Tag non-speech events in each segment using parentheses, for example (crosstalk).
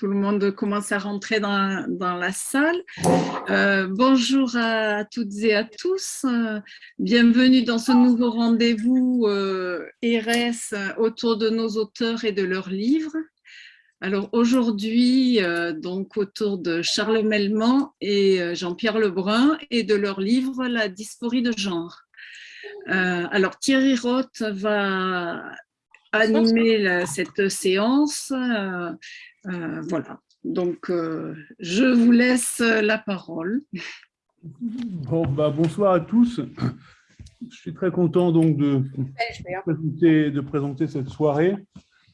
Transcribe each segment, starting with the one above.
tout le monde commence à rentrer dans, la salle. Euh, bonjour à toutes et à tous. bienvenue dans ce nouveau rendez-vous euh, RS autour de nos auteurs et de leurs livres. Alors aujourd'hui, euh, donc autour de Charles Melman et euh, Jean-Pierre Lebrun et de leur livre La dysphorie de genre. alors Thierry Roth va animer cette séance. Voilà, donc je vous laisse la parole. Bon, bah, bonsoir à tous. Je suis très content donc de, présenter, de présenter cette soirée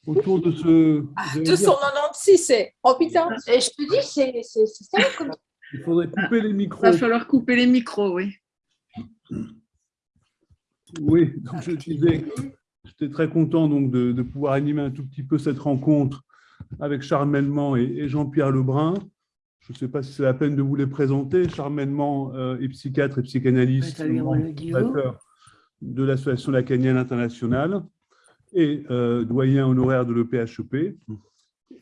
autour de ce... Ah, 296, c'est... Oh putain Et je te dis, c'est ça comme... Il faudrait couper les micros. Il va falloir couper les micros, oui. Oui, donc je disais, j'étais très content donc de, de, pouvoir animer un tout petit peu cette rencontre avec Charles Melman et, Jean-Pierre Lebrun. Je ne sais pas si c'est la peine de vous les présenter. Charles Melman euh, est psychiatre et psychanalyste, de l'Association lacanienne internationale et euh, doyen honoraire de l'EPHEP.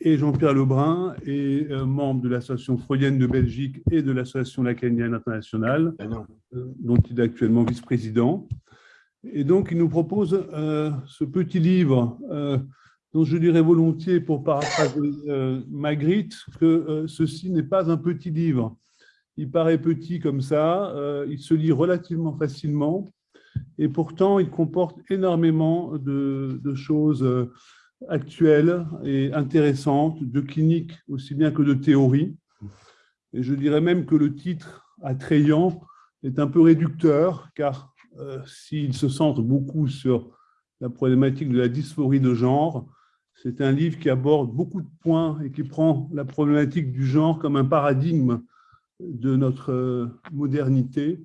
Et Jean-Pierre Lebrun est euh, membre de l'Association freudienne de Belgique et de l'Association lacanienne internationale, ah euh, dont il est actuellement vice-président. Et donc, il nous propose ce petit livre dont je dirais volontiers, pour paraphraser Magritte, que ceci n'est pas un petit livre. Il paraît petit comme ça, il se lit relativement facilement, et pourtant il comporte énormément de, choses euh, actuelles et intéressantes, de cliniques aussi bien que de théories. Et je dirais même que le titre attrayant est un peu réducteur, car euh, s'il se centre beaucoup sur la problématique de la dysphorie de genre, c'est un livre qui aborde beaucoup de points et qui prend la problématique du genre comme un paradigme de notre euh, modernité.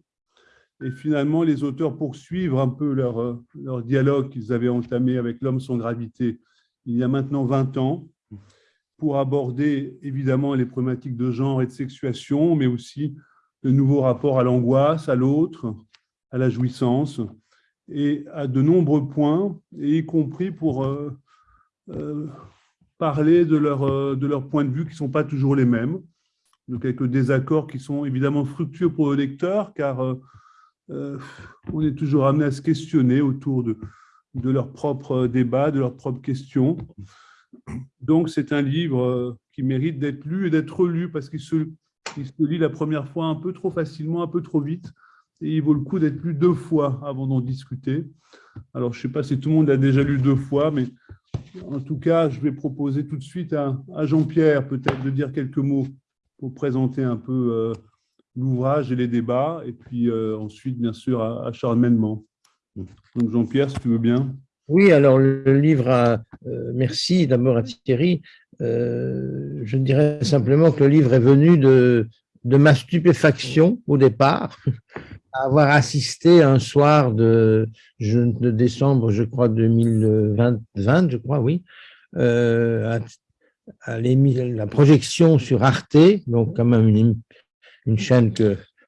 Et finalement, les auteurs poursuivent un peu leur, euh, leur dialogue qu'ils avaient entamé avec l'homme sans gravité il y a maintenant 20 ans, pour aborder évidemment les problématiques de genre et de sexuation, mais aussi de nouveaux rapports à l'angoisse, à l'autre, à la jouissance, et à de nombreux points, y compris pour euh, euh, parler de leur, de leur point de vue qui ne sont pas toujours les mêmes, de quelques désaccords qui sont évidemment fructueux pour le lecteur, car euh, on est toujours amené à se questionner autour de, de leurs propres débats, de leurs propres questions. Donc, c'est un livre euh, qui mérite d'être lu et d'être relu parce qu'il se, se, lit la première fois un peu trop facilement, un peu trop vite. Et il vaut le coup d'être lu deux fois avant d'en discuter. Alors, je ne sais pas si tout le monde a déjà lu deux fois, mais en tout cas, je vais proposer tout de suite à, Jean-Pierre peut-être de dire quelques mots pour présenter un peu euh, l'ouvrage et les débats, et puis euh, ensuite, bien sûr, à, Charles Donc, Jean-Pierre, si tu veux bien. Oui, alors le livre, euh, merci d'abord à Thierry. Je dirais simplement que le livre est venu de, de ma stupéfaction au départ, à avoir assisté un soir de, de décembre, je crois, 2020, je crois, oui, à, à la projection sur Arte, donc quand même une, une chaîne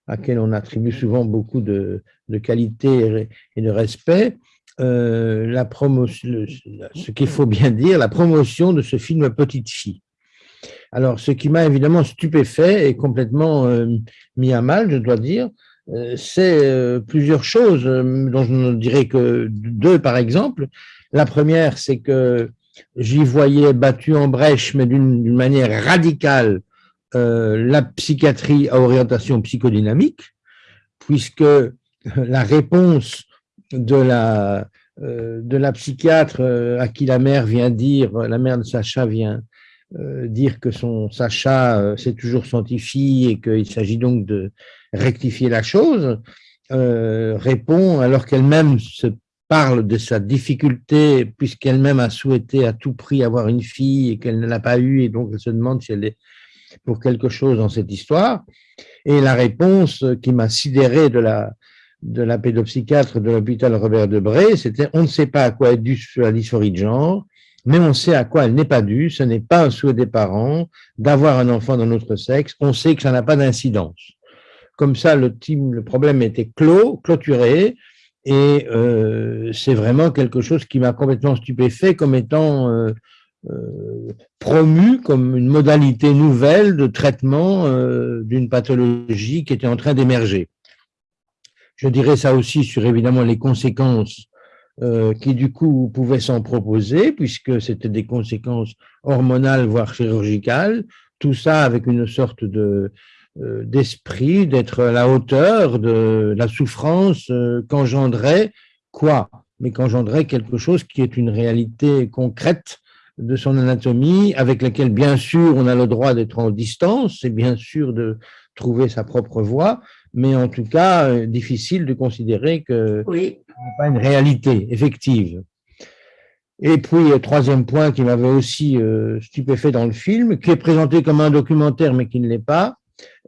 à laquelle on attribue souvent beaucoup de, de qualité et de respect, euh, la promotion, ce qu'il faut bien dire, la promotion de ce film Petite fille. Alors, ce qui m'a évidemment stupéfait et complètement euh, mis à mal, je dois dire, euh, c'est plusieurs choses, dont je ne dirais que deux par exemple. La première, c'est que j'y voyais battu en brèche, mais d'une manière radicale, euh, la psychiatrie à orientation psychodynamique, puisque la réponse de la, euh, de la psychiatre euh, à qui la mère vient dire, la mère de Sacha vient dire que son Sacha, c'est toujours son petit et qu'il s'agit donc de rectifier la chose, répond, alors qu'elle-même se parle de sa difficulté, puisqu'elle-même a souhaité à tout prix avoir une fille et qu'elle ne l'a pas eue, et donc elle se demande si elle est pour quelque chose dans cette histoire. Et la réponse qui m'a sidéré de la, de la pédopsychiatre de l'hôpital Robert Debré, c'était on ne sait pas à quoi est due la dysphorie de genre, mais on sait à quoi elle n'est pas due. Ce n'est pas un souhait des parents d'avoir un enfant d'un autre sexe. On sait que ça n'a pas d'incidence. Comme ça, le, problème était clos, clôturé, et euh, c'est vraiment quelque chose qui m'a complètement stupéfait comme étant euh, promu comme une modalité nouvelle de traitement d'une pathologie qui était en train d'émerger. Je dirais ça aussi sur évidemment les conséquences qui du coup pouvaient s'en proposer, puisque c'était des conséquences hormonales, voire chirurgicales, tout ça avec une sorte de d'esprit, d'être à la hauteur de la souffrance qu'engendrait quoi? Mais qu'engendrait quelque chose qui est une réalité concrète de son anatomie, avec laquelle, bien sûr, on a le droit d'être en distance, c'est bien sûr de trouver sa propre voie, mais en tout cas, euh, difficile de considérer que oui. ce n'est pas une réalité effective. Et puis, troisième point qui m'avait aussi euh, stupéfait dans le film, qui est présenté comme un documentaire, mais qui ne l'est pas,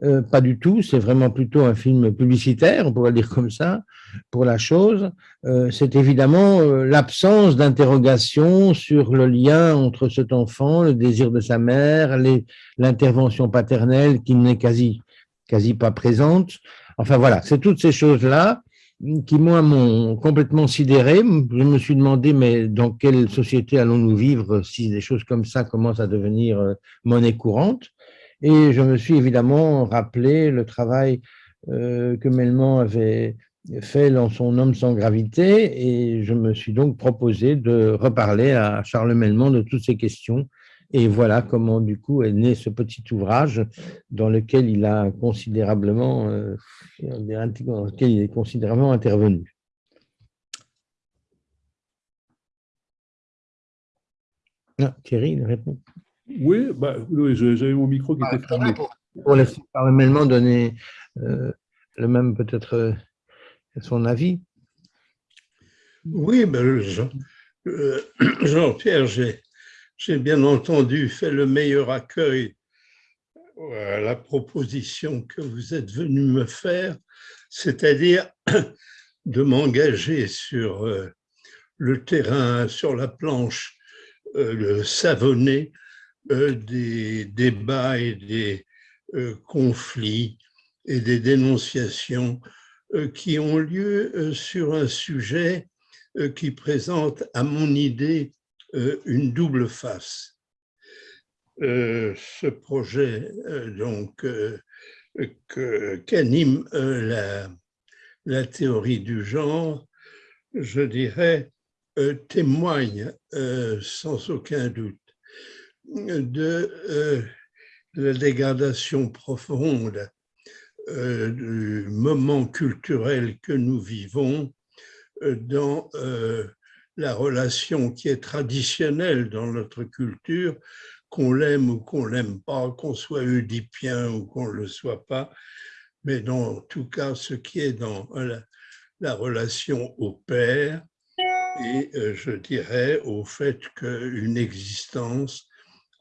euh, pas du tout, c'est vraiment plutôt un film publicitaire, on pourrait dire comme ça, pour la chose. Euh, c'est évidemment euh, l'absence d'interrogation sur le lien entre cet enfant, le désir de sa mère, l'intervention paternelle qui n'est quasi, quasi pas présente. Enfin voilà, c'est toutes ces choses-là qui, moi, m'ont complètement sidéré. Je me suis demandé, mais dans quelle société allons-nous vivre si des choses comme ça commencent à devenir monnaie courante? Et je me suis évidemment rappelé le travail euh, que Melman avait fait dans son Homme sans gravité, et je me suis donc proposé de reparler à Charles Melman de toutes ces questions. Et voilà comment, du coup, est né ce petit ouvrage dans lequel il a considérablement, euh, dans lequel il est considérablement intervenu. Ah, Thierry, il répond. Oui, bah, j'avais mon micro qui était fermé. Pour, laisser parlementairement donner euh, le même peut-être euh, son avis. Oui, ben, euh, (clears throat) Jean-Pierre, j'ai bien entendu fait le meilleur accueil à la proposition que vous êtes venu me faire, c'est-à-dire (clears throat) de m'engager sur le terrain, sur la planche le savonné des débats et des euh, conflits et des dénonciations euh, qui ont lieu sur un sujet qui présente, à mon idée, une double face. ce projet donc qu'anime la, la, théorie du genre, je dirais, témoigne sans aucun doute de euh, la dégradation profonde euh, du moment culturel que nous vivons euh, dans la relation qui est traditionnelle dans notre culture, qu'on l'aime ou qu'on l'aime pas, qu'on soit oedipien ou qu'on ne le soit pas, mais dans tout cas ce qui est dans la relation au père et je dirais au fait qu'une existence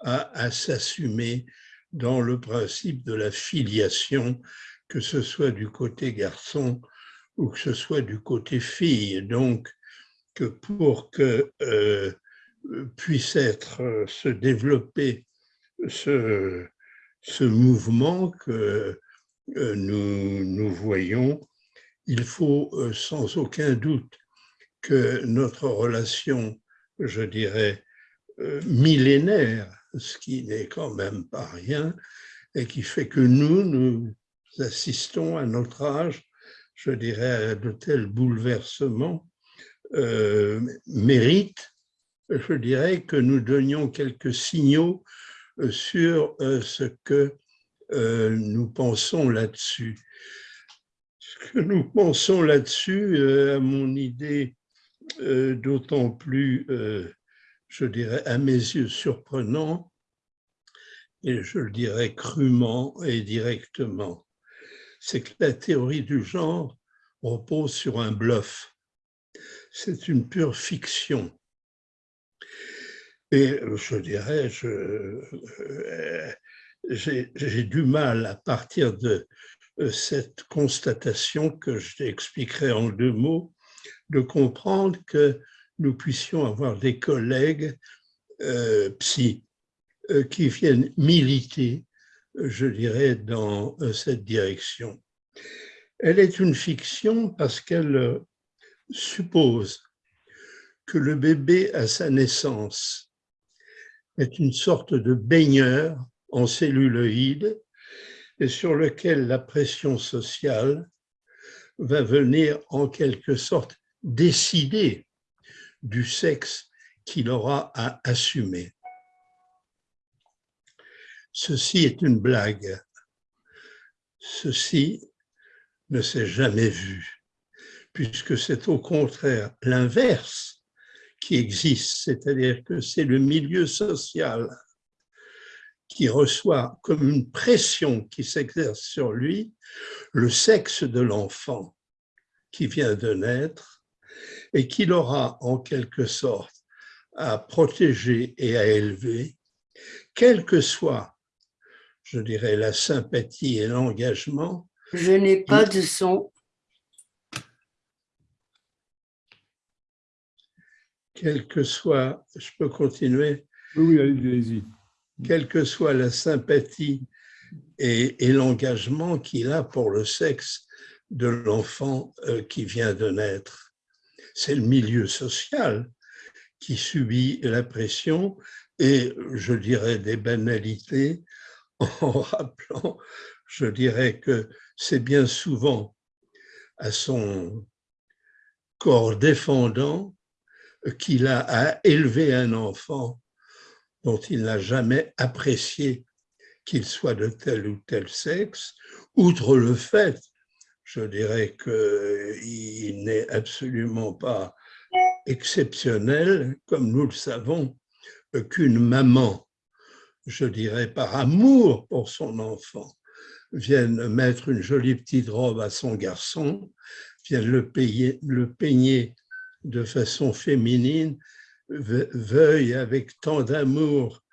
à, s'assumer dans le principe de la filiation, que ce soit du côté garçon ou que ce soit du côté fille. Donc, que pour que euh, puisse être, euh, se développer ce, mouvement que euh, nous, nous voyons, il faut sans aucun doute que notre relation, je dirais, millénaire ce qui n'est quand même pas rien, et qui fait que nous, nous assistons à notre âge, je dirais, à de tels bouleversements, euh, méritent, je dirais, que nous donnions quelques signaux euh, sur euh, ce que nous pensons là-dessus. Ce que nous pensons là-dessus, à mon idée, d'autant plus je dirais, à mes yeux surprenant, et je le dirais crûment et directement, c'est que la théorie du genre repose sur un bluff. C'est une pure fiction. Et je dirais, euh, j'ai du mal à partir de euh, cette constatation que je t'expliquerai en deux mots, de comprendre que nous puissions avoir des collègues euh, psy euh, qui viennent militer, je dirais, dans euh, cette direction. Elle est une fiction parce qu'elle suppose que le bébé à sa naissance est une sorte de baigneur en celluloïdes et sur lequel la pression sociale va venir en quelque sorte décider du sexe qu'il aura à assumer. Ceci est une blague. Ceci ne s'est jamais vu, puisque c'est au contraire l'inverse qui existe, c'est-à-dire que c'est le milieu social qui reçoit comme une pression qui s'exerce sur lui le sexe de l'enfant qui vient de naître et qu'il aura en quelque sorte à protéger et à élever, quelle que soit, je dirais, la sympathie et l'engagement. Je n'ai pas de son. Quelle que soit, je peux continuer Oui, allez-y. Quelle que soit la sympathie et, et l'engagement qu'il a pour le sexe de l'enfant euh, qui vient de naître. C'est le milieu social qui subit la pression et, je dirais, des banalités (laughs) en rappelant, je dirais que c'est bien souvent à son corps défendant qu'il a à élever un enfant dont il n'a jamais apprécié qu'il soit de tel ou tel sexe, outre le fait, je dirais qu'il n'est absolument pas exceptionnel, comme nous le savons, qu'une maman, je dirais par amour pour son enfant, vienne mettre une jolie petite robe à son garçon, vienne le, le peigner de façon féminine, veuille avec tant d'amour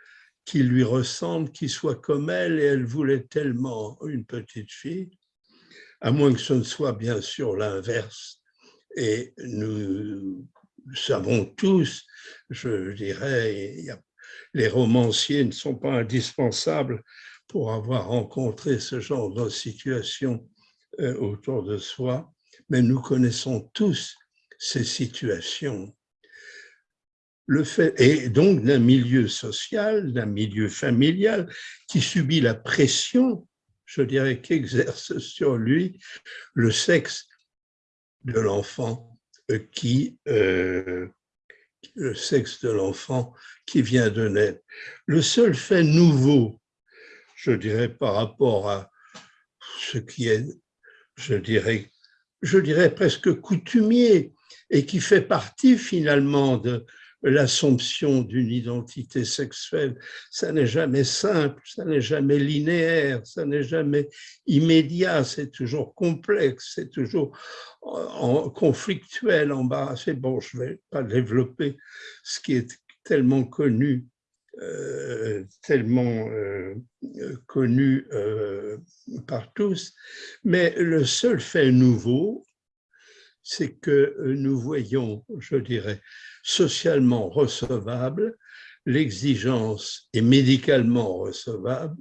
qu'il lui ressemble, qu'il soit comme elle, et elle voulait tellement une petite fille, à moins que ce ne soit bien sûr l'inverse. Et nous savons tous, je dirais, les romanciers ne sont pas indispensables pour avoir rencontré ce genre de situation euh, autour de soi, mais nous connaissons tous ces situations. Le fait, et donc d'un milieu social, d'un milieu familial qui subit la pression, je dirais, qu'exerce sur lui le sexe de l'enfant euh, qui, euh, le sexe de l'enfant qui vient de naître. Le seul fait nouveau, je dirais, par rapport à ce qui est, je dirais, je dirais presque coutumier et qui fait partie finalement de l'assomption d'une identité sexuelle. Ça n'est jamais simple, ça n'est jamais linéaire, ça n'est jamais immédiat, c'est toujours complexe, c'est toujours en conflictuel, embarrassé. Bon, je ne vais pas développer ce qui est tellement connu euh, tellement euh, connu euh, par tous, mais le seul fait nouveau, c'est que nous voyons, je dirais, socialement recevable, l'exigence est médicalement recevable,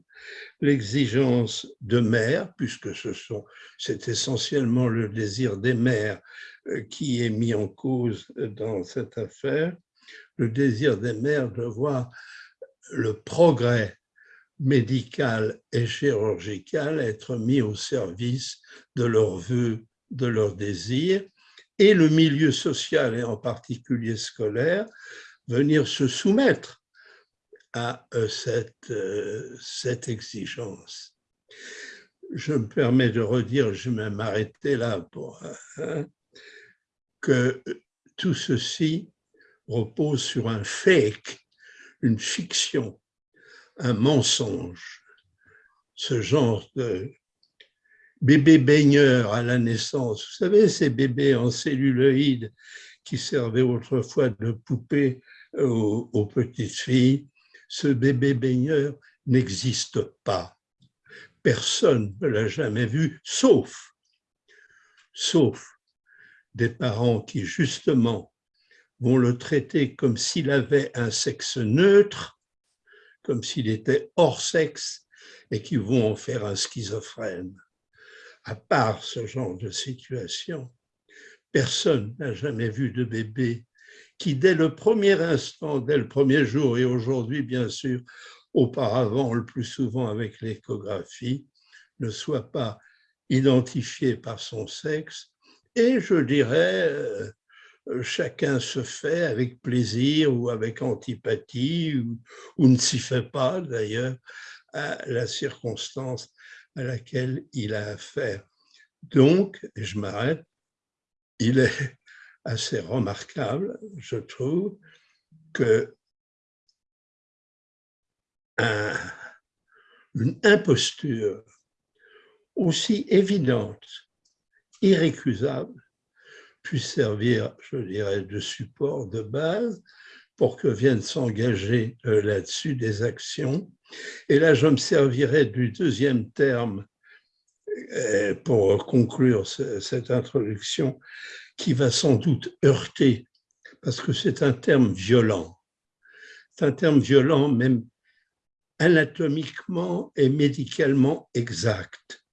l'exigence de mère, puisque ce c'est essentiellement le désir des mères euh, qui est mis en cause dans cette affaire, le désir des mères de voir le progrès médical et chirurgical être mis au service de leurs vœux, de leurs désirs, et le milieu social, et en particulier scolaire, venir se soumettre à euh, cette, euh, cette exigence. Je me permets de redire, je vais m'arrêter là, pour, hein, que tout ceci repose sur un fake, une fiction, un mensonge. Ce genre de bébé baigneur à la naissance. Vous savez, ces bébés en celluloïdes qui servaient autrefois de poupée aux, aux petites filles, ce bébé baigneur n'existe pas. Personne ne l'a jamais vu, sauf, sauf des parents qui justement vont le traiter comme s'il avait un sexe neutre, comme s'il était hors sexe, et qui vont en faire un schizophrène à part ce genre de situation, personne n'a jamais vu de bébé qui dès le premier instant, dès le premier jour et aujourd'hui bien sûr, auparavant le plus souvent avec l'échographie, ne soit pas identifié par son sexe. Et je dirais euh, chacun se fait avec plaisir ou avec antipathie ou, ou ne s'y fait pas d'ailleurs à la circonstance à laquelle il a affaire. Donc, je m'arrête, il est (laughs) assez remarquable, je trouve, que une imposture aussi évidente, irrécusable, puisse servir, je dirais, de support de base pour que viennent s'engager euh, là-dessus des actions. Et là, je me servirai du deuxième terme euh, pour conclure cette introduction, qui va sans doute heurter, parce que c'est un terme violent. C'est un terme violent, même anatomiquement et médicalement exact.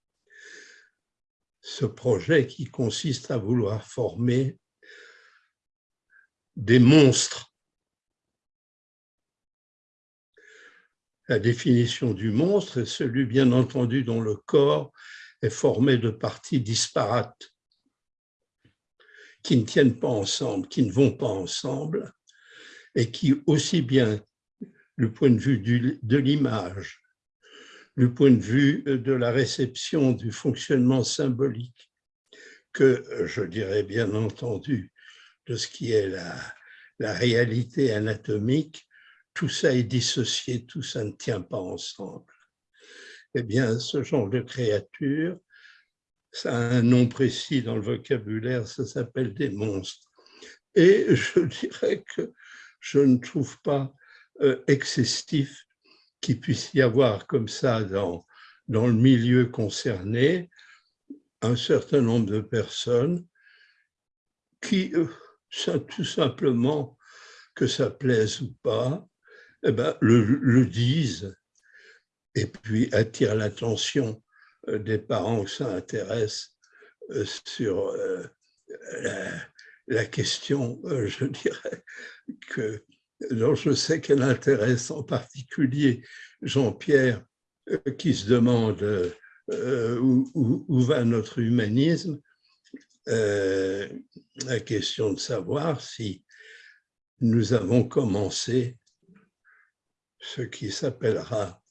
Ce projet qui consiste à vouloir former des monstres. La définition du monstre est celui, bien entendu, dont le corps est formé de parties disparates qui ne tiennent pas ensemble, qui ne vont pas ensemble, et qui, aussi bien du point de vue de l'image, du point de vue de la réception du fonctionnement symbolique, que je dirais bien entendu de ce qui est la, la réalité anatomique, tout ça est dissocié, tout ça ne tient pas ensemble. Eh bien, ce genre de créature ça a un nom précis dans le vocabulaire, ça s'appelle des monstres. Et je dirais que je ne trouve pas euh, excessif qu'il puisse y avoir comme ça dans, dans le milieu concerné un certain nombre de personnes qui, euh, tout simplement, que ça plaise ou pas, eh ben, le, le disent. Et puis attirent l'attention euh, des parents que ça intéresse euh, sur euh, la, question, je dirais, que, dont je sais qu'elle intéresse en particulier Jean-Pierre, qui se demande où, va notre humanisme, la question de savoir si nous avons commencé ce qui s'appellera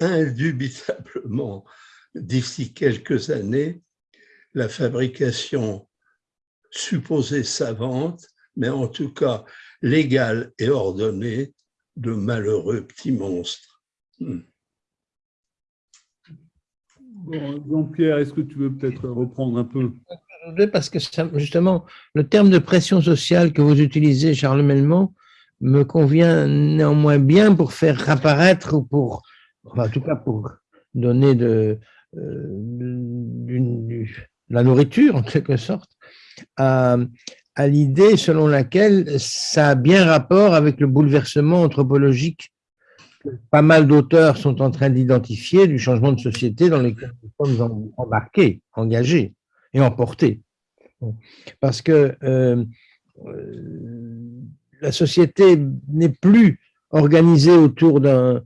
indubitablement d'ici quelques années la fabrication supposée savante, mais en tout cas légale et ordonnée de malheureux petits monstres. Hmm. Jean-Pierre, est-ce que tu veux peut-être reprendre un peu? Parce que justement, le terme de pression sociale que vous utilisez, Charles Melmont, me convient néanmoins bien pour faire apparaître, ou pour, en tout cas pour donner de, euh, la nourriture, en quelque sorte, à, l'idée selon laquelle ça a bien rapport avec le bouleversement anthropologique que pas mal d'auteurs sont en train d'identifier du changement de société dans lequel nous sommes embarqués, engagés et emportés. Parce que euh, euh, la société n'est plus organisée autour d'un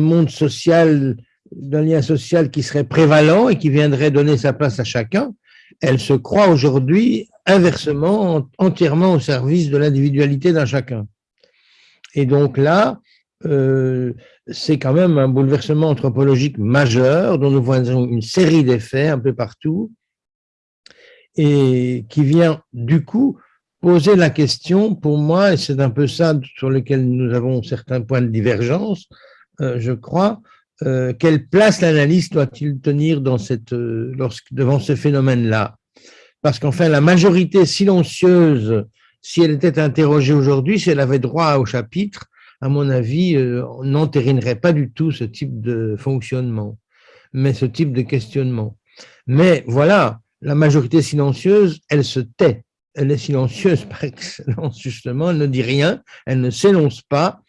monde social d'un lien social qui serait prévalent et qui viendrait donner sa place à chacun, elle se croit aujourd'hui inversement, entièrement au service de l'individualité d'un chacun. Et donc là, euh, c'est quand même un bouleversement anthropologique majeur dont nous voyons une série d'effets un peu partout et qui vient du coup poser la question pour moi, et c'est un peu ça sur lequel nous avons certains points de divergence, euh, je crois, euh, quelle place l'analyste doit-il tenir dans cette, euh, lorsque, devant ce phénomène-là? Parce qu'enfin, la majorité silencieuse, si elle était interrogée aujourd'hui, si elle avait droit au chapitre, à mon avis, euh, n'entérinerait pas du tout ce type de fonctionnement, mais ce type de questionnement. Mais voilà, la majorité silencieuse, elle se tait. Elle est silencieuse par excellence, justement, elle ne dit rien, elle ne s'énonce pas,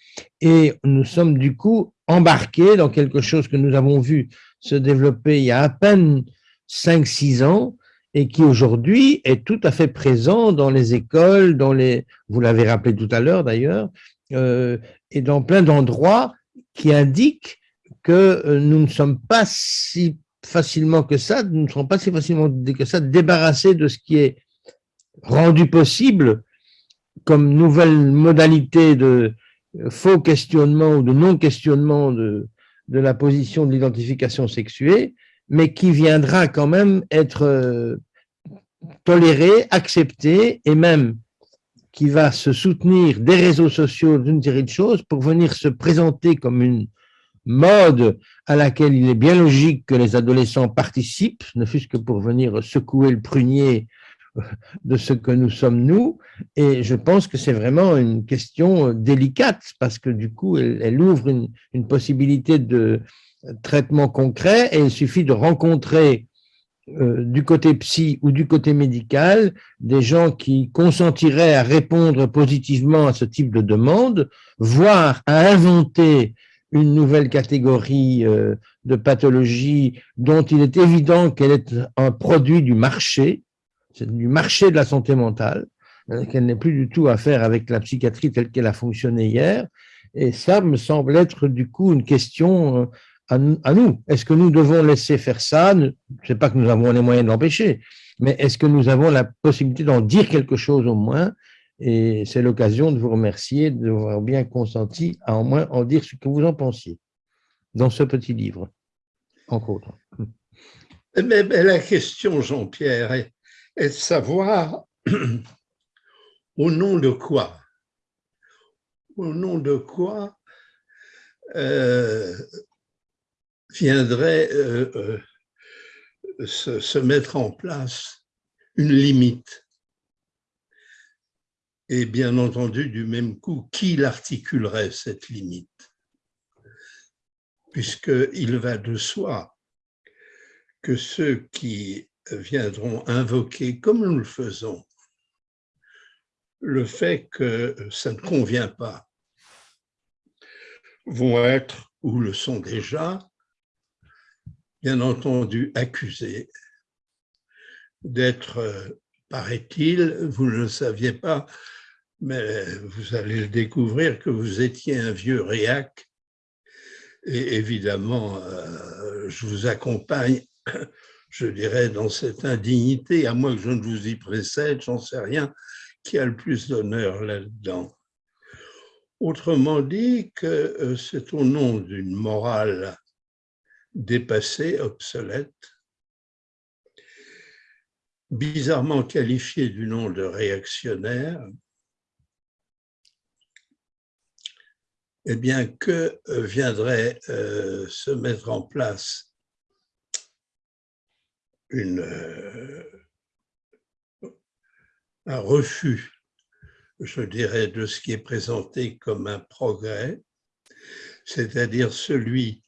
et nous sommes du coup embarqués dans quelque chose que nous avons vu se développer il y a à peine 5-6 ans et qui aujourd'hui est tout à fait présent dans les écoles, dans les, vous l'avez rappelé tout à l'heure d'ailleurs, euh, et dans plein d'endroits qui indiquent que euh, nous ne sommes pas si facilement que ça, nous ne serons pas si facilement que ça débarrassés de ce qui est rendu possible comme nouvelle modalité de faux questionnement ou de non-questionnement de, la position de l'identification sexuée, mais qui viendra quand même être euh, toléré, accepté et même qui va se soutenir des réseaux sociaux d'une série de choses pour venir se présenter comme une mode à laquelle il est bien logique que les adolescents participent, ne fût-ce que pour venir secouer le prunier de ce que nous sommes nous. Et je pense que c'est vraiment une question délicate parce que du coup, elle, ouvre une, une, possibilité de traitement concret et il suffit de rencontrer euh, du côté psy ou du côté médical des gens qui consentiraient à répondre positivement à ce type de demande, voire à inventer une nouvelle catégorie euh, de pathologie dont il est évident qu'elle est un produit du marché, du marché de la santé mentale, hein, qu'elle n'est plus du tout à faire avec la psychiatrie telle qu'elle a fonctionné hier. Et ça me semble être du coup une question euh, à, nous. Est-ce que nous devons laisser faire ça? Je ne sais pas que nous avons les moyens de l'empêcher, mais est-ce que nous avons la possibilité d'en dire quelque chose au moins? Et c'est l'occasion de vous remercier d'avoir bien consenti à au moins en dire ce que vous en pensiez dans ce petit livre, entre autres. Mais, la question, Jean-Pierre, est, de savoir (clears throat) au nom de quoi? Au nom de quoi euh, viendrait euh, euh, se, mettre en place une limite? Et bien entendu, du même coup, qui l'articulerait, cette limite? Puisqu'il va de soi que ceux qui viendront invoquer, comme nous le faisons, le fait que ça ne convient pas, vont être, ou le sont déjà, bien entendu accusé d'être, euh, paraît-il, vous ne le saviez pas, mais vous allez le découvrir que vous étiez un vieux réac. Et évidemment, euh, je vous accompagne, je dirais, dans cette indignité, à moins que je ne vous y précède, j'en sais rien, qui a le plus d'honneur là-dedans. Autrement dit, que euh, c'est au nom d'une morale dépassé, obsolète, bizarrement qualifié du nom de réactionnaire, eh bien que euh, viendrait euh, se mettre en place euh, un refus, je dirais, de ce qui est présenté comme un progrès, c'est-à-dire celui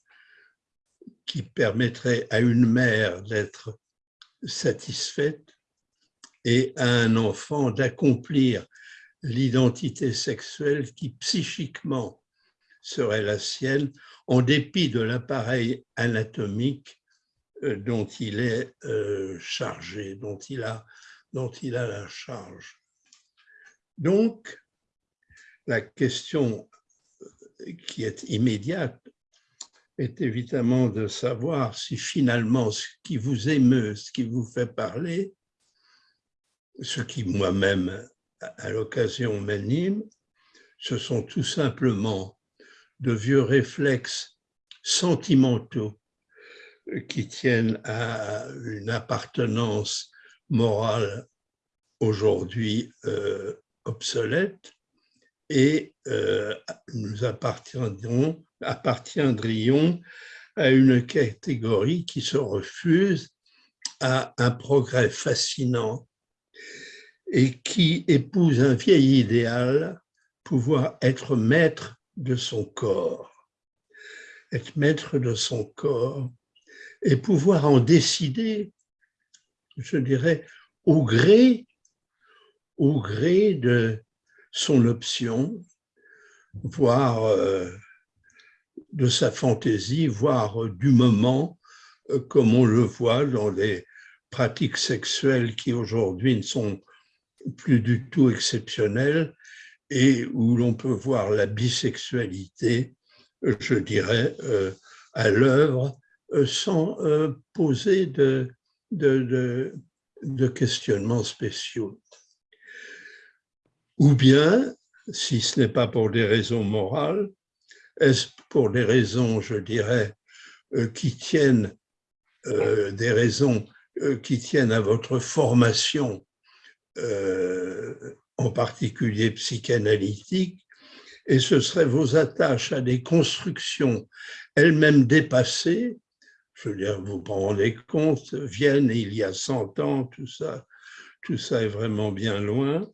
qui permettrait à une mère d'être satisfaite et à un enfant d'accomplir l'identité sexuelle qui psychiquement serait la sienne en dépit de l'appareil anatomique dont il est euh, chargé, dont il a, dont il a la charge. Donc, la question qui est immédiate est évidemment de savoir si finalement ce qui vous émeut, ce qui vous fait parler, ce qui moi-même à l'occasion m'anime, ce sont tout simplement de vieux réflexes sentimentaux qui tiennent à une appartenance morale aujourd'hui euh, obsolète et euh, nous appartiendrions à une catégorie qui se refuse à un progrès fascinant et qui épouse un vieil idéal, pouvoir être maître de son corps, être maître de son corps et pouvoir en décider, je dirais, au gré, au gré de son option, voire euh, de sa fantaisie, voire du moment, euh, comme on le voit dans les pratiques sexuelles qui aujourd'hui ne sont plus du tout exceptionnelles et où l'on peut voir la bisexualité, je dirais, euh, à l'œuvre euh, sans euh, poser de, de, questionnements spéciaux. Ou bien, si ce n'est pas pour des raisons morales, est-ce pour des raisons, je dirais, qui tiennent, des raisons qui tiennent à votre formation en particulier psychanalytique, et ce serait vos attaches à des constructions elles-mêmes dépassées, je veux dire, vous vous rendez compte, Vienne il y a 100 ans, tout ça, tout ça est vraiment bien loin,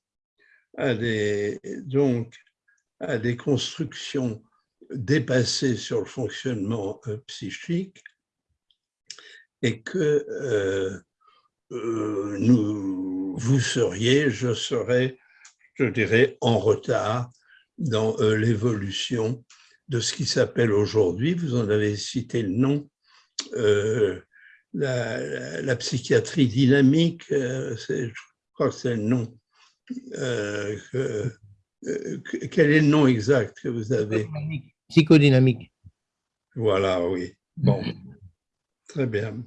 à des, donc à des constructions dépassées sur le fonctionnement euh, psychique, et que euh, euh, vous seriez, je serais je dirais, en retard dans l'évolution de ce qui s'appelle aujourd'hui, vous en avez cité le nom, euh, la, psychiatrie dynamique, euh, je crois que c'est le nom. quel est le nom exact que vous avez? Psychodynamique. Voilà, oui. Bon, très bien.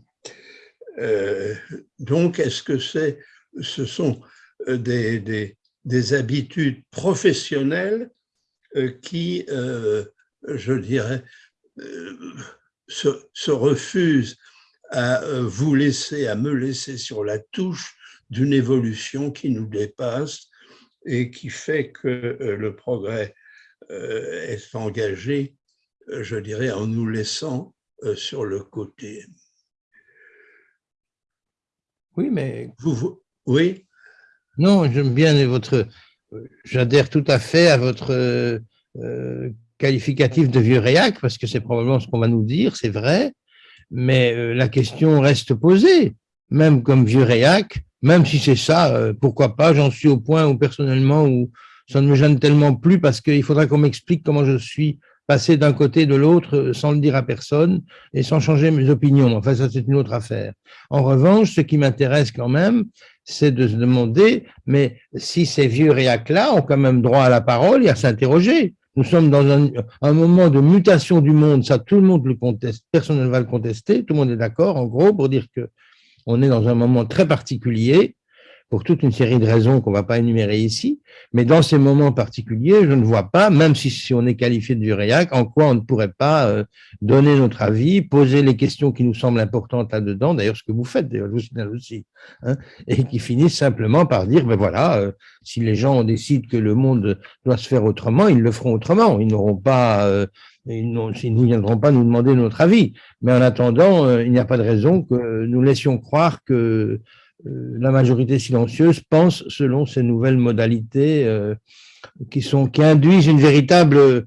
donc, est-ce que c'est, ce sont des, des, des habitudes professionnelles euh, qui, euh, je dirais, euh, se, refusent à vous laisser, à me laisser sur la touche d'une évolution qui nous dépasse et qui fait que le progrès est engagé, je dirais, en nous laissant sur le côté. Oui, mais... Vous, oui non, j'aime bien votre. J'adhère tout à fait à votre euh, qualificatif de vieux réac, parce que c'est probablement ce qu'on va nous dire, c'est vrai, mais euh, la question reste posée. Même comme vieux réac, même si c'est ça, euh, pourquoi pas, j'en suis au point où personnellement, où ça ne me gêne tellement plus, parce qu'il faudra qu'on m'explique comment je suis passé d'un côté de l'autre sans le dire à personne et sans changer mes opinions. Enfin, ça, c'est une autre affaire. En revanche, ce qui m'intéresse quand même, c'est de se demander, mais si ces vieux réacs-là ont quand même droit à la parole et à s'interroger. Nous sommes dans un, moment de mutation du monde, ça tout le monde le conteste, personne ne va le contester, tout le monde est d'accord, en gros, pour dire que on est dans un moment très particulier pour toute une série de raisons qu'on ne va pas énumérer ici, mais dans ces moments particuliers, je ne vois pas, même si, on est qualifié de réac, en quoi on ne pourrait pas euh, donner notre avis, poser les questions qui nous semblent importantes là-dedans, d'ailleurs ce que vous faites, d'ailleurs, vous aussi, hein, et qui finissent simplement par dire, ben voilà, euh, si les gens décident que le monde doit se faire autrement, ils le feront autrement, ils n'auront pas... Euh, ils ne viendront pas nous demander notre avis. Mais en attendant, il n'y a pas de raison que nous laissions croire que euh, la majorité silencieuse pense selon ces nouvelles modalités euh, qui, sont, qui induisent une véritable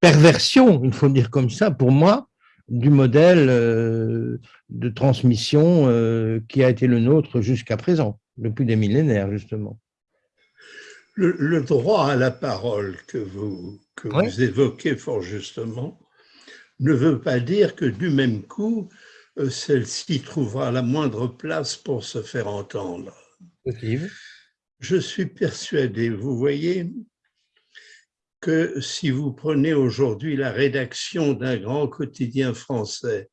perversion, il faut dire comme ça, pour moi, du modèle euh, de transmission qui a été le nôtre jusqu'à présent, depuis des millénaires, justement. Le, droit à la parole que vous, que vous évoquez fort justement ne veut pas dire que du même coup, euh, celle-ci trouvera la moindre place pour se faire entendre. Je suis persuadé, vous voyez, que si vous prenez aujourd'hui la rédaction d'un grand quotidien français,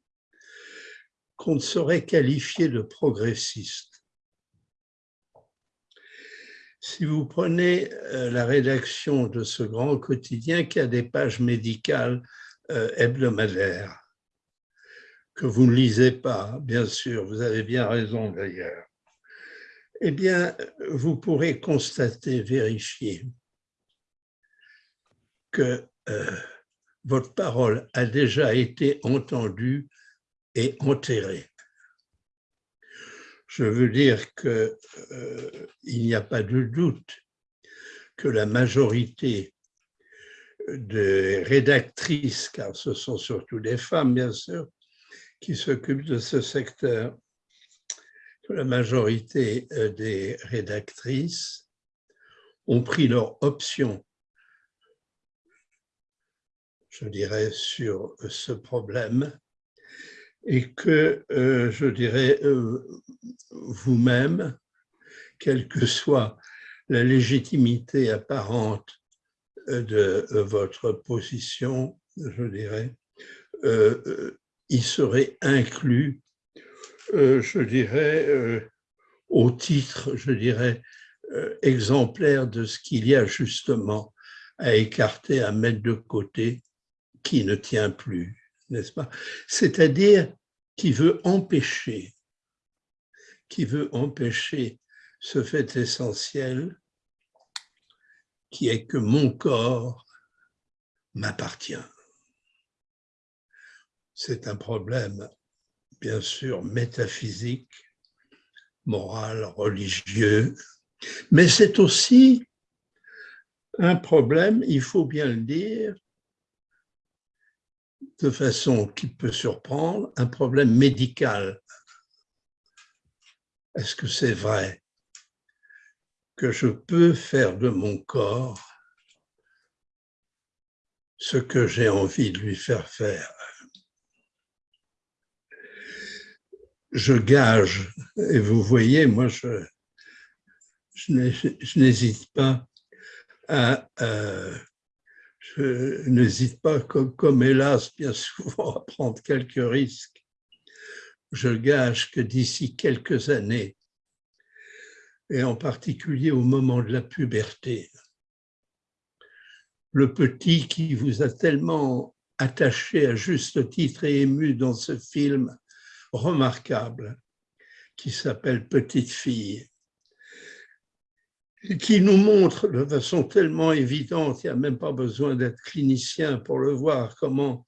qu'on ne saurait qualifier de progressiste. Si vous prenez euh, la rédaction de ce grand quotidien qui a des pages médicales euh, hebdomadaires, que vous ne lisez pas, bien sûr, vous avez bien raison d'ailleurs, eh bien, vous pourrez constater, vérifier que euh, votre parole a déjà été entendue et enterrée. Je veux dire qu'il euh, n'y a pas de doute que la majorité des rédactrices, car ce sont surtout des femmes, bien sûr, qui s'occupent de ce secteur. La majorité euh, des rédactrices ont pris leur option, je dirais, sur ce problème, et que, euh, je dirais, euh, vous-même, quelle que soit la légitimité apparente de votre position, je dirais, il serait inclus, je dirais, au titre, je dirais, exemplaire de ce qu'il y a justement à écarter, à mettre de côté, qui ne tient plus n'est-ce pas? C'est-à-dire qui veut empêcher, qui veut empêcher ce fait essentiel qui est que mon corps m'appartient. C'est un problème, bien sûr, métaphysique, moral, religieux, mais c'est aussi un problème, il faut bien le dire, de façon qui peut surprendre, un problème médical. Est-ce que c'est vrai que je peux faire de mon corps ce que j'ai envie de lui faire faire? Je gage, et vous voyez, moi, je, je n'hésite pas à, à je n'hésite pas, comme, hélas, bien souvent, à prendre quelques risques. Je gage que d'ici quelques années, et en particulier au moment de la puberté, le petit qui vous a tellement attaché à juste titre et ému dans ce film remarquable qui s'appelle Petite fille, qui nous montre de façon tellement évidente, il n'y a même pas besoin d'être clinicien pour le voir, comment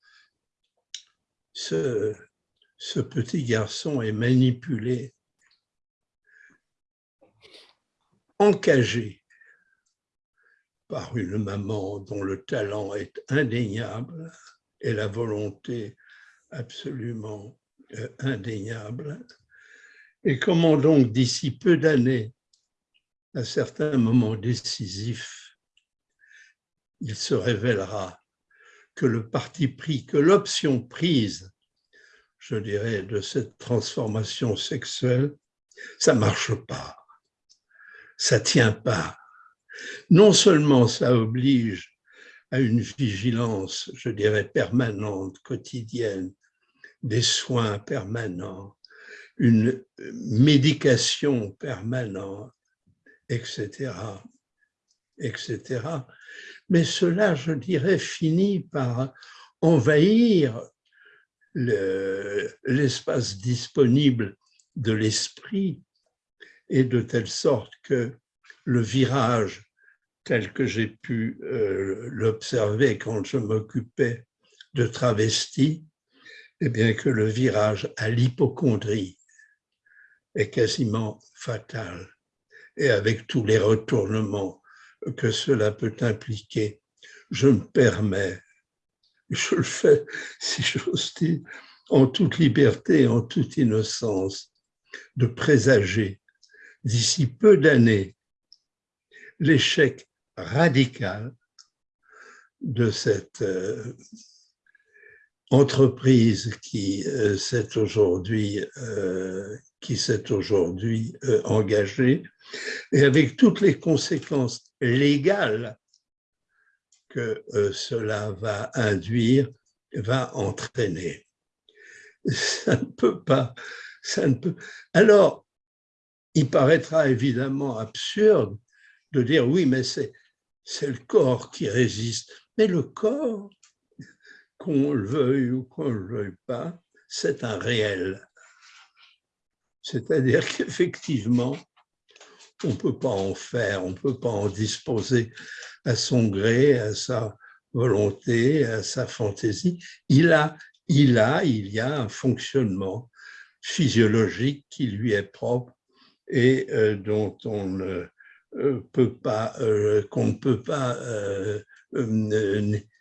ce, ce petit garçon est manipulé, encagé par une maman dont le talent est indéniable et la volonté absolument indéniable. Et comment donc d'ici peu d'années, à certains moments décisifs, il se révélera que le parti pris, que l'option prise, je dirais, de cette transformation sexuelle, ça marche pas, ça tient pas. Non seulement ça oblige à une vigilance, je dirais, permanente, quotidienne, des soins permanents, une médication permanente, etc., etc. Mais cela, je dirais, finit par envahir l'espace disponible de l'esprit et de telle sorte que le virage tel que j'ai pu euh, l'observer quand je m'occupais de travestis, eh bien que le virage à l'hypochondrie est quasiment fatal. Et avec tous les retournements que cela peut impliquer, je me permets, je le fais, (laughs) si j'ose dire, en toute liberté, en toute innocence, de présager d'ici peu d'années l'échec radical de cette euh, entreprise qui euh, s'est aujourd'hui euh, qui s'est aujourd'hui euh, engagée et avec toutes les conséquences légales que cela va induire, va entraîner. Ça ne peut pas, ça ne peut. Alors, il paraîtra évidemment absurde de dire oui, mais c'est le corps qui résiste. Mais le corps, qu'on le veuille ou qu'on ne le veuille pas, c'est un réel. C'est-à-dire (laughs) qu'effectivement, on ne peut pas en faire, on ne peut pas en disposer à son gré, à sa volonté, à sa fantaisie. Il a, il a, il y a un fonctionnement physiologique qui lui est propre et euh, dont on ne euh, peut pas, euh, qu'on ne peut pas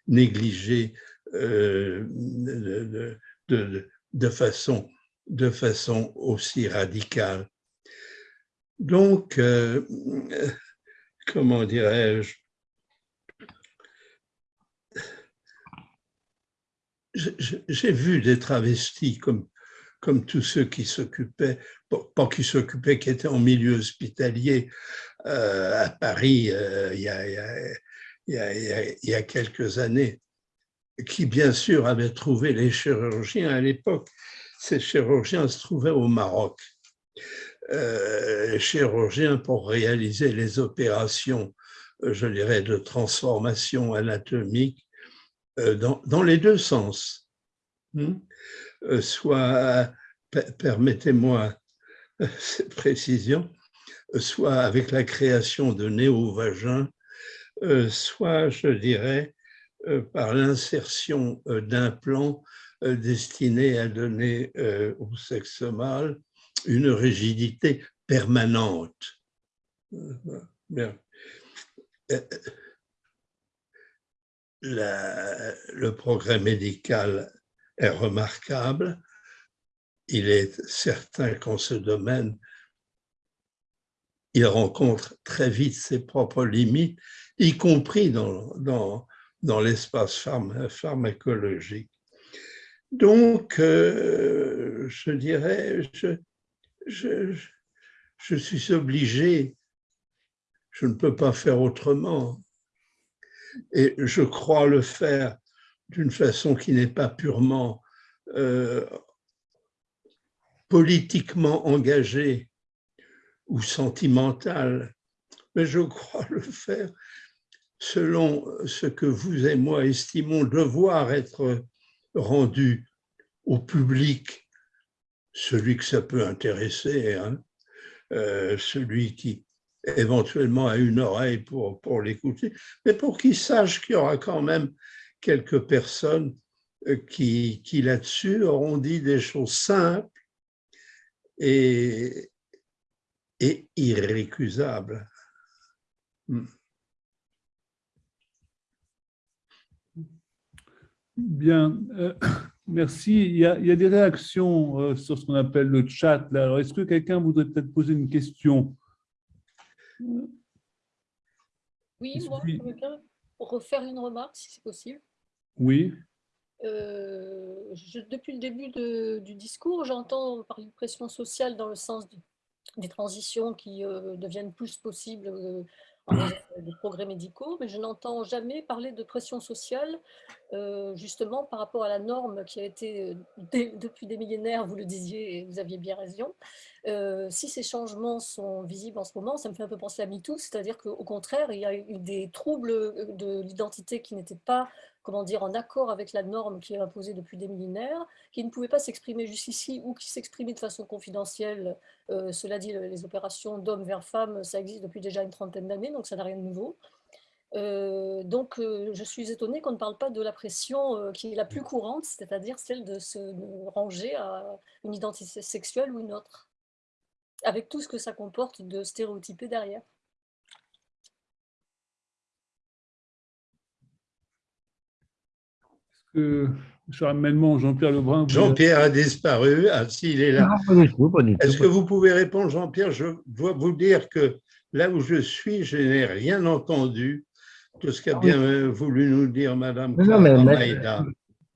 négliger euh, de, façon, de façon aussi radicale. Donc, euh, comment dirais-je, j'ai vu des travestis comme comme tous ceux qui s'occupaient, pas qui s'occupaient, qui étaient en milieu hospitalier à Paris il, y a, il y a quelques années, qui bien sûr avaient trouvé les chirurgiens à l'époque. Ces chirurgiens se trouvaient au Maroc. Euh, chirurgiens pour réaliser les opérations, euh, je dirais, de transformation anatomique euh, dans, les deux sens. Hmm? Soit, permettez-moi (laughs) cette précision, soit avec la création de néo-vagins, soit, je dirais, par l'insertion d'implants destinés à donner au sexe mâle une rigidité permanente. Bien. le progrès médical est remarquable. Il est certain qu'en ce domaine, il rencontre très vite ses propres limites, y compris dans, dans l'espace pharmacologique. Donc, euh, je dirais, je suis obligé, je ne peux pas faire autrement. Et je crois le faire d'une façon qui n'est pas purement euh, politiquement engagée ou sentimentale, mais je crois le faire selon ce que vous et moi estimons devoir être rendu au public celui que ça peut intéresser, hein, euh, celui qui éventuellement a une oreille pour, pour l'écouter, mais pour qu'il sache qu'il y aura quand même quelques personnes euh, qui, qui là-dessus auront dit des choses simples et, et irrécusables. Hmm. Bien. Euh, (coughs) Merci. Il y, a, des réactions euh, sur ce qu'on appelle le chat. Alors, est-ce que quelqu'un voudrait peut-être poser une question? Oui, moi, je veux bien refaire une remarque, si c'est possible. Oui. Euh, depuis le début du discours, j'entends parler de pression sociale dans le sens des transitions qui deviennent plus possibles des progrès médicaux, mais je n'entends jamais parler de pression sociale, euh, justement par rapport à la norme qui a été, euh, depuis des millénaires, vous le disiez et vous aviez bien raison, euh, si ces changements sont visibles en ce moment, ça me fait un peu penser à MeToo, c'est-à-dire qu'au contraire, il y a eu des troubles de l'identité qui n'étaient pas comment dire, en accord avec la norme qui est imposée depuis des millénaires, qui ne pouvait pas s'exprimer jusqu'ici ou qui s'exprimait de façon confidentielle. Euh, cela dit, les opérations d'homme vers femme, ça existe depuis déjà une trentaine d'années, donc ça n'a rien de nouveau. Euh, donc, euh, je suis étonnée qu'on ne parle pas de la pression qui est la plus courante, c'est-à-dire celle de se ranger à une identité sexuelle ou une autre, avec tout ce que ça comporte de stéréotypé derrière. Jean-Pierre Lebrun. Jean-Pierre a disparu. Ah, s'il est là. Est-ce que vous pouvez répondre, Jean-Pierre? Je dois vous dire que là où je suis, je n'ai rien entendu de ce qu'a ah bien voulu nous dire Madame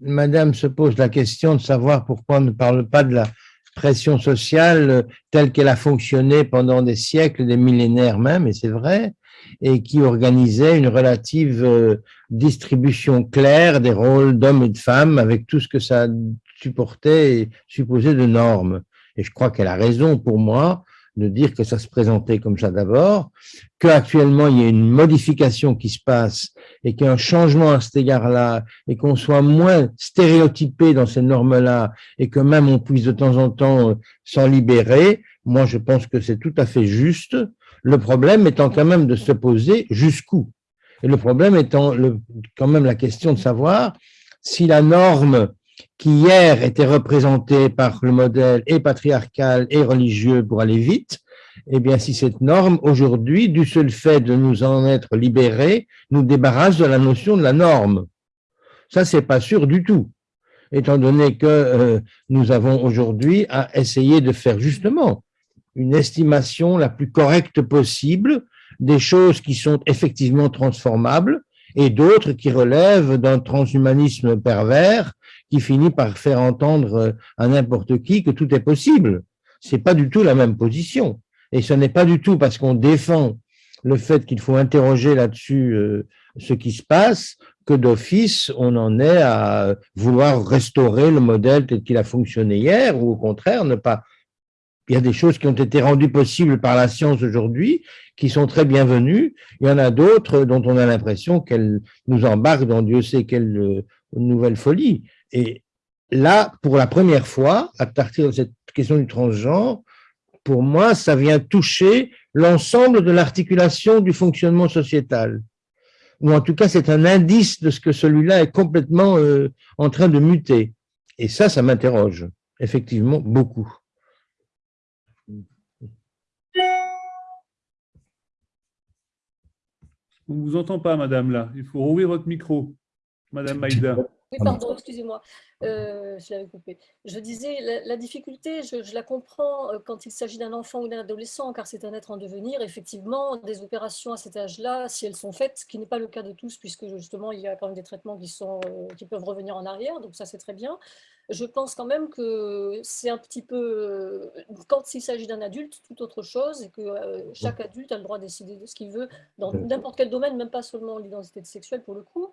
Madame se pose la question de savoir pourquoi on ne parle pas de la pression sociale telle qu'elle a fonctionné pendant des siècles, des millénaires même, et c'est vrai, et qui organisait une relative euh, distribution claire des rôles d'hommes et de femmes avec tout ce que ça supportait et supposait de normes. Et je crois qu'elle a raison pour moi de dire que ça se présentait comme ça d'abord, qu'actuellement il y a une modification qui se passe et qu'il y a un changement à cet égard-là et qu'on soit moins stéréotypé dans ces normes-là et que même on puisse de temps en temps euh, s'en libérer, moi je pense que c'est tout à fait juste le problème étant quand même de se poser jusqu'où. Et le problème étant quand même la question de savoir si la norme qui hier était représentée par le modèle et patriarcal et religieux pour aller vite, eh bien, si cette norme, aujourd'hui, du seul fait de nous en être libérés, nous débarrasse de la notion de la norme. Ça, c'est pas sûr du tout, étant donné que euh, nous avons aujourd'hui à essayer de faire justement une estimation la plus correcte possible des choses qui sont effectivement transformables et d'autres qui relèvent d'un transhumanisme pervers qui finit par faire entendre à n'importe qui que tout est possible. C'est pas du tout la même position. Et ce n'est pas du tout parce qu'on défend le fait qu'il faut interroger là-dessus euh, ce qui se passe que d'office, on en est à vouloir restaurer le modèle tel qu'il a fonctionné hier, ou au contraire, ne pas il y a des choses qui ont été rendues possibles par la science aujourd'hui, qui sont très bienvenues. Il y en a d'autres dont on a l'impression qu'elles nous embarquent dans Dieu sait quelle euh, nouvelle folie. Et là, pour la première fois, à partir de cette question du transgenre, pour moi, ça vient toucher l'ensemble de l'articulation du fonctionnement sociétal. Ou en tout cas, c'est un indice de ce que celui-là est complètement euh, en train de muter. Et ça, ça m'interroge, effectivement, beaucoup. On ne vous entend pas, madame, là. Il faut rouvrir votre micro, madame Maïda. Oui, pardon, excusez-moi, euh, je l'avais coupé. Je disais, la, difficulté, je, la comprends euh, quand il s'agit d'un enfant ou d'un adolescent, car c'est un être en devenir. Effectivement, des opérations à cet âge-là, si elles sont faites, ce qui n'est pas le cas de tous, puisque justement, il y a quand même des traitements qui, sont, euh, qui peuvent revenir en arrière, donc ça, c'est très bien. Je pense quand même que c'est un petit peu, quand il s'agit d'un adulte, tout autre chose, et que chaque adulte a le droit de décider de ce qu'il veut dans n'importe quel domaine, même pas seulement l'identité sexuelle pour le coup.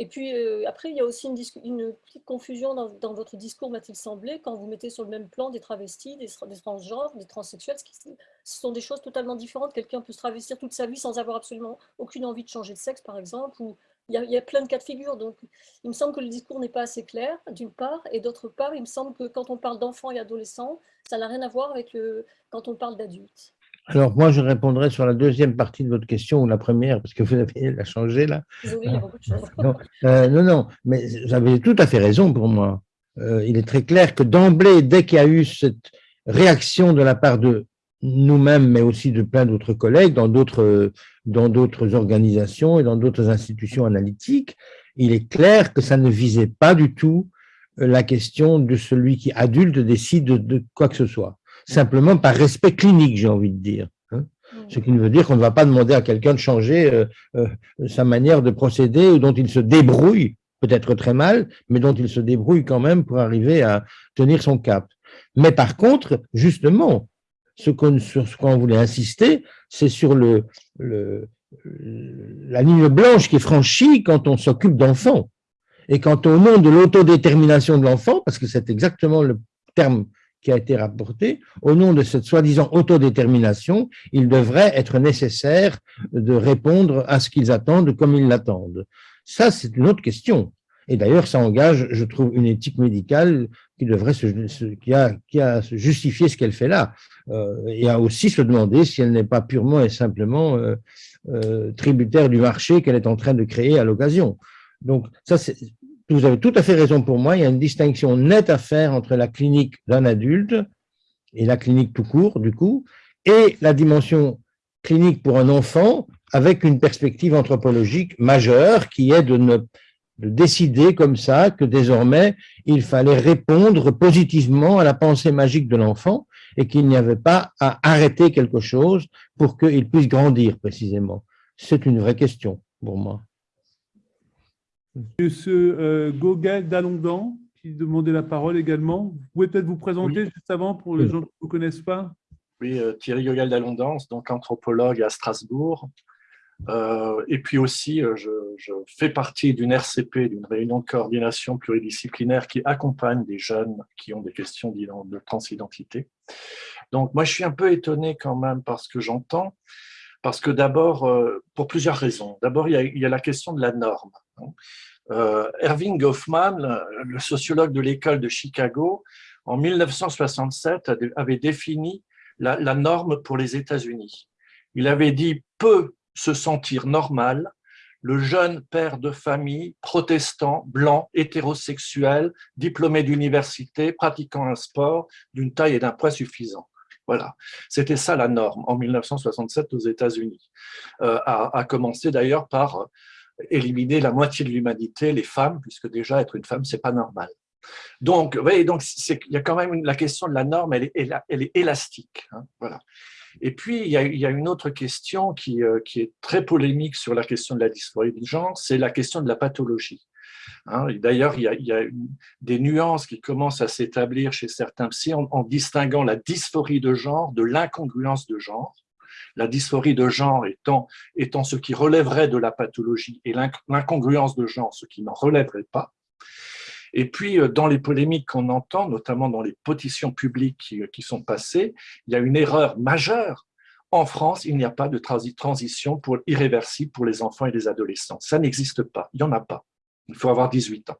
Et puis euh, après, il y a aussi une, une petite confusion dans, votre discours, m'a-t-il semblé, quand vous mettez sur le même plan des travestis, des, transgenres, des transsexuels, ce, sont des choses totalement différentes. Quelqu'un peut se travestir toute sa vie sans avoir absolument aucune envie de changer de sexe, par exemple, ou il y, a, plein de cas de figure. Donc, il me semble que le discours n'est pas assez clair, d'une part, et d'autre part, il me semble que quand on parle d'enfants et adolescents, ça n'a rien à voir avec quand on parle d'adultes. Alors, moi, je répondrai sur la deuxième partie de votre question, ou la première, parce que vous avez la changé là. Désolé, il y a beaucoup de choses. Euh, non, non, mais vous avez tout à fait raison pour moi. Euh, il est très clair que d'emblée, dès qu'il y a eu cette réaction de la part de nous-mêmes, mais aussi de plein d'autres collègues dans d'autres dans d'autres organisations et dans d'autres institutions analytiques, il est clair que ça ne visait pas du tout la question de celui qui adulte décide de quoi que ce soit simplement par respect clinique, j'ai envie de dire. Hein. Ce qui ne veut dire qu'on ne va pas demander à quelqu'un de changer euh, euh, sa manière de procéder ou dont il se débrouille, peut-être très mal, mais dont il se débrouille quand même pour arriver à tenir son cap. Mais par contre, justement, ce qu'on, sur ce qu'on voulait insister, c'est sur le, le, la ligne blanche qui est franchie quand on s'occupe d'enfants. Et quand au nom de l'autodétermination de l'enfant, parce que c'est exactement le terme qui a été rapporté, au nom de cette soi-disant autodétermination, il devrait être nécessaire de répondre à ce qu'ils attendent comme ils l'attendent. Ça, c'est une autre question. Et d'ailleurs, ça engage, je trouve, une éthique médicale qui devrait se, qui a, qui a justifié ce qu'elle fait là, euh, et a aussi se demander si elle n'est pas purement et simplement euh, euh, tributaire du marché qu'elle est en train de créer à l'occasion. Donc, ça, vous avez tout à fait raison pour moi, il y a une distinction nette à faire entre la clinique d'un adulte et la clinique tout court, du coup, et la dimension clinique pour un enfant avec une perspective anthropologique majeure qui est de, ne, de décider comme ça que désormais il fallait répondre positivement à la pensée magique de l'enfant et qu'il n'y avait pas à arrêter quelque chose pour qu'il puisse grandir précisément. C'est une vraie question pour moi. Monsieur euh, Gogel d'Alondan, qui demandait la parole également. Vous pouvez peut-être vous présenter juste avant pour les gens qui ne vous connaissent pas Oui, euh, Thierry Gogel d'Alondan, donc anthropologue à Strasbourg. Euh, et puis aussi, je, fais partie d'une RCP, d'une réunion de coordination pluridisciplinaire qui accompagne des jeunes qui ont des questions de transidentité. Donc moi, je suis un peu étonné quand même par ce que j'entends, parce que d'abord, pour plusieurs raisons. D'abord, il, il, y a la question de la norme. Hein. Euh, Erving Goffman, le sociologue de l'école de Chicago, en 1967 avait défini la, norme pour les États-Unis. Il avait dit peut se sentir normal le jeune père de famille, protestant, blanc, hétérosexuel, diplômé d'université, pratiquant un sport d'une taille et d'un poids suffisant. Voilà, c'était ça la norme en 1967 aux États-Unis, euh, a, commencé d'ailleurs par éliminer la moitié de l'humanité, les femmes, puisque déjà être une femme, c'est pas normal. Donc, vous voyez, donc il y a quand même la question de la norme, elle est, elle est élastique. Hein, voilà. Et puis, il y, a, une autre question qui, euh, qui, est très polémique sur la question de la dysphorie de genre, c'est la question de la pathologie. Hein. D'ailleurs, il, y a, des nuances qui commencent à s'établir chez certains psy en, distinguant la dysphorie de genre de l'incongruence de genre. La dysphorie de genre étant, ce qui relèverait de la pathologie et l'incongruence de genre ce qui n'en relèverait pas. Et puis, euh, dans les polémiques qu'on entend, notamment dans les pétitions publiques qui, qui, sont passées, il y a une erreur majeure en France, il n'y a pas de transition pour, irréversible pour les enfants et les adolescents. Ça n'existe pas, il n'y en a pas. Il faut avoir 18 ans.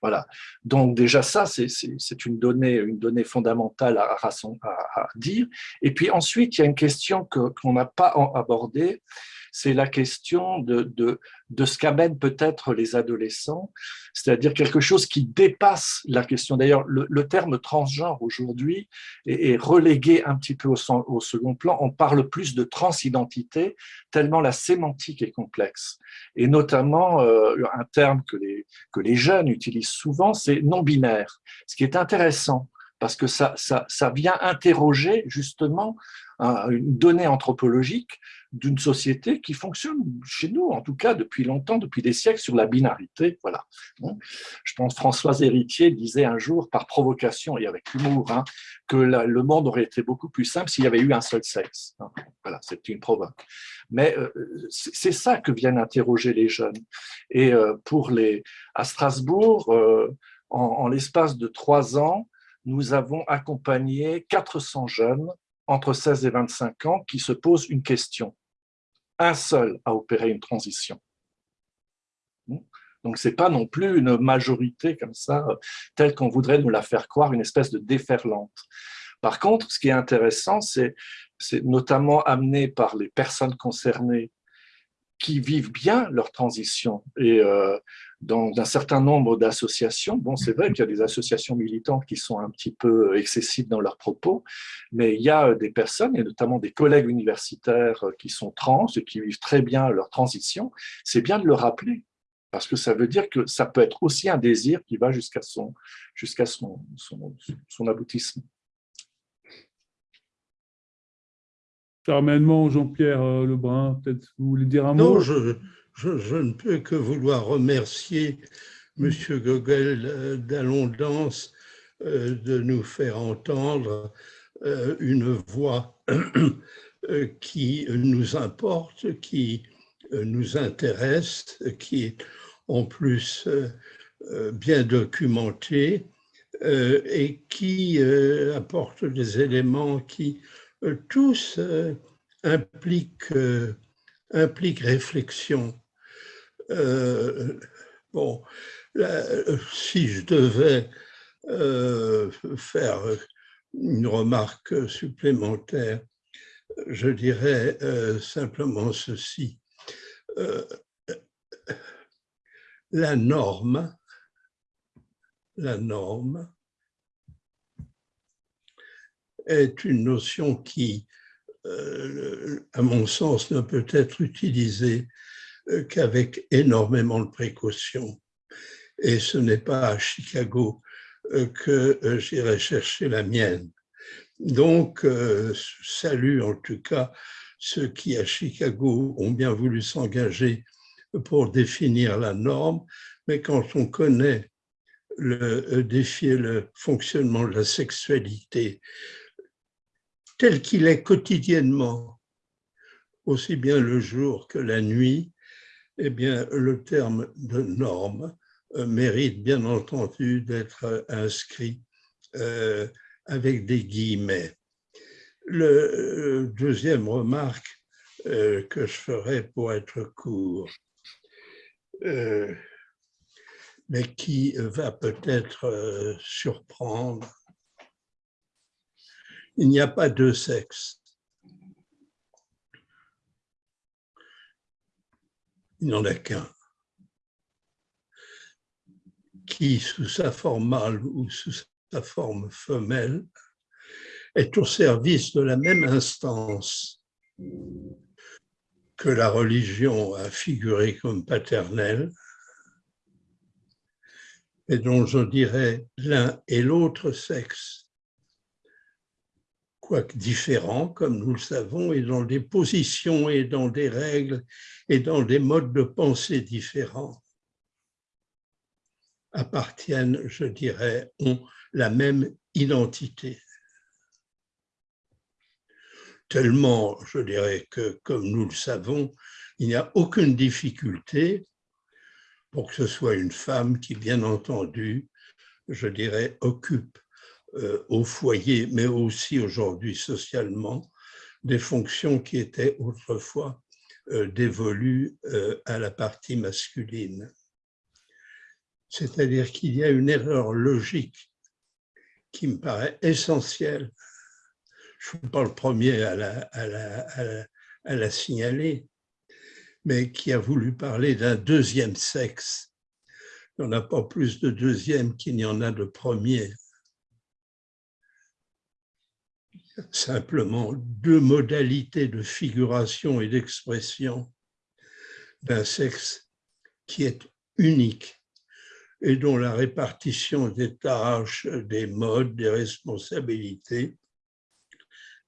Voilà. Donc déjà ça, c'est une donnée, une donnée fondamentale à, à, dire. Et puis ensuite, il y a une question qu'on n'a pas abordée, c'est la question de, de, de ce qu'amènent peut-être les adolescents, c'est-à-dire quelque chose qui dépasse la question. D'ailleurs, le, terme transgenre aujourd'hui est, relégué un petit peu au, second plan. On parle plus de transidentité, tellement la sémantique est complexe. Et notamment, euh, un terme que les, que les jeunes utilisent souvent, c'est non-binaire, ce qui est intéressant parce que ça, ça, ça vient interroger justement une donnée anthropologique d'une société qui fonctionne chez nous, en tout cas depuis longtemps, depuis des siècles, sur la binarité. Voilà. Je pense Françoise Héritier disait un jour, par provocation et avec humour, hein, que le monde aurait été beaucoup plus simple s'il y avait eu un seul sexe. Voilà, c'est une provoque. Mais euh, c'est ça que viennent interroger les jeunes. Et euh, pour les, à Strasbourg, euh, en l'espace de trois ans, nous avons accompagné 400 jeunes entre 16 et 25 ans qui se posent une question un seul à opérer une transition. Donc, ce n'est pas non plus une majorité comme ça, telle qu'on voudrait nous la faire croire, une espèce de déferlante. Par contre, ce qui est intéressant, c'est notamment amené par les personnes concernées qui vivent bien leur transition. Et euh, dans un certain nombre d'associations, bon, c'est vrai qu'il y a des associations militantes qui sont un petit peu excessives dans leurs propos, mais il y a des personnes, et notamment des collègues universitaires qui sont trans et qui vivent très bien leur transition. C'est bien de le rappeler, parce que ça veut dire que ça peut être aussi un désir qui va jusqu'à son, jusqu'à son, son aboutissement. Jean-Pierre euh, Lebrun, peut-être vous voulez dire un mot? Non, je, je, ne peux que vouloir remercier M. Gogel euh, d'Alondance euh, de nous faire entendre une voix (coughs) qui nous importe, qui nous intéresse, qui est en plus bien documentée et qui apporte des éléments qui tous euh, euh, impliquent réflexion. bon, si je devais faire une remarque supplémentaire, je dirais simplement ceci. la norme, la norme est une notion qui, euh, à mon sens, ne peut être utilisée euh, qu'avec énormément de précautions. Et ce n'est pas à Chicago euh, que j'irai chercher la mienne. Donc, salut en tout cas ceux qui à Chicago ont bien voulu s'engager pour définir la norme, mais quand on connaît le défi le fonctionnement de la sexualité tel qu'il est quotidiennement, aussi bien le jour que la nuit, eh bien, le terme de norme euh, mérite bien entendu d'être inscrit euh, avec des guillemets. Le euh, deuxième remarque que je ferai pour être court, mais qui va peut-être surprendre il n'y a pas deux sexes. Il n'y en a qu'un qui, sous sa forme mâle ou sous sa forme femelle, est au service de la même instance que la religion a figuré comme paternelle, et dont je dirais l'un et l'autre sexe quoique différents, comme nous le savons, et dans des positions et dans des règles et dans des modes de pensée différents. appartiennent, je dirais, ont la même identité. Tellement, je dirais que, comme nous le savons, il n'y a aucune difficulté pour que ce soit une femme qui, bien entendu, je dirais, occupe euh, au foyer, mais aussi aujourd'hui socialement, des fonctions qui étaient autrefois euh, dévolues euh, à la partie masculine. C'est-à-dire qu'il y a une erreur logique qui me paraît essentielle. Je ne suis pas le premier à la, à la, à la signaler, mais qui a voulu parler d'un deuxième sexe. Il n'y en a pas plus de deuxième qu'il n'y en a de premier. Simplement deux modalités de figuration et d'expression d'un sexe qui est unique et dont la répartition des tâches, des modes, des responsabilités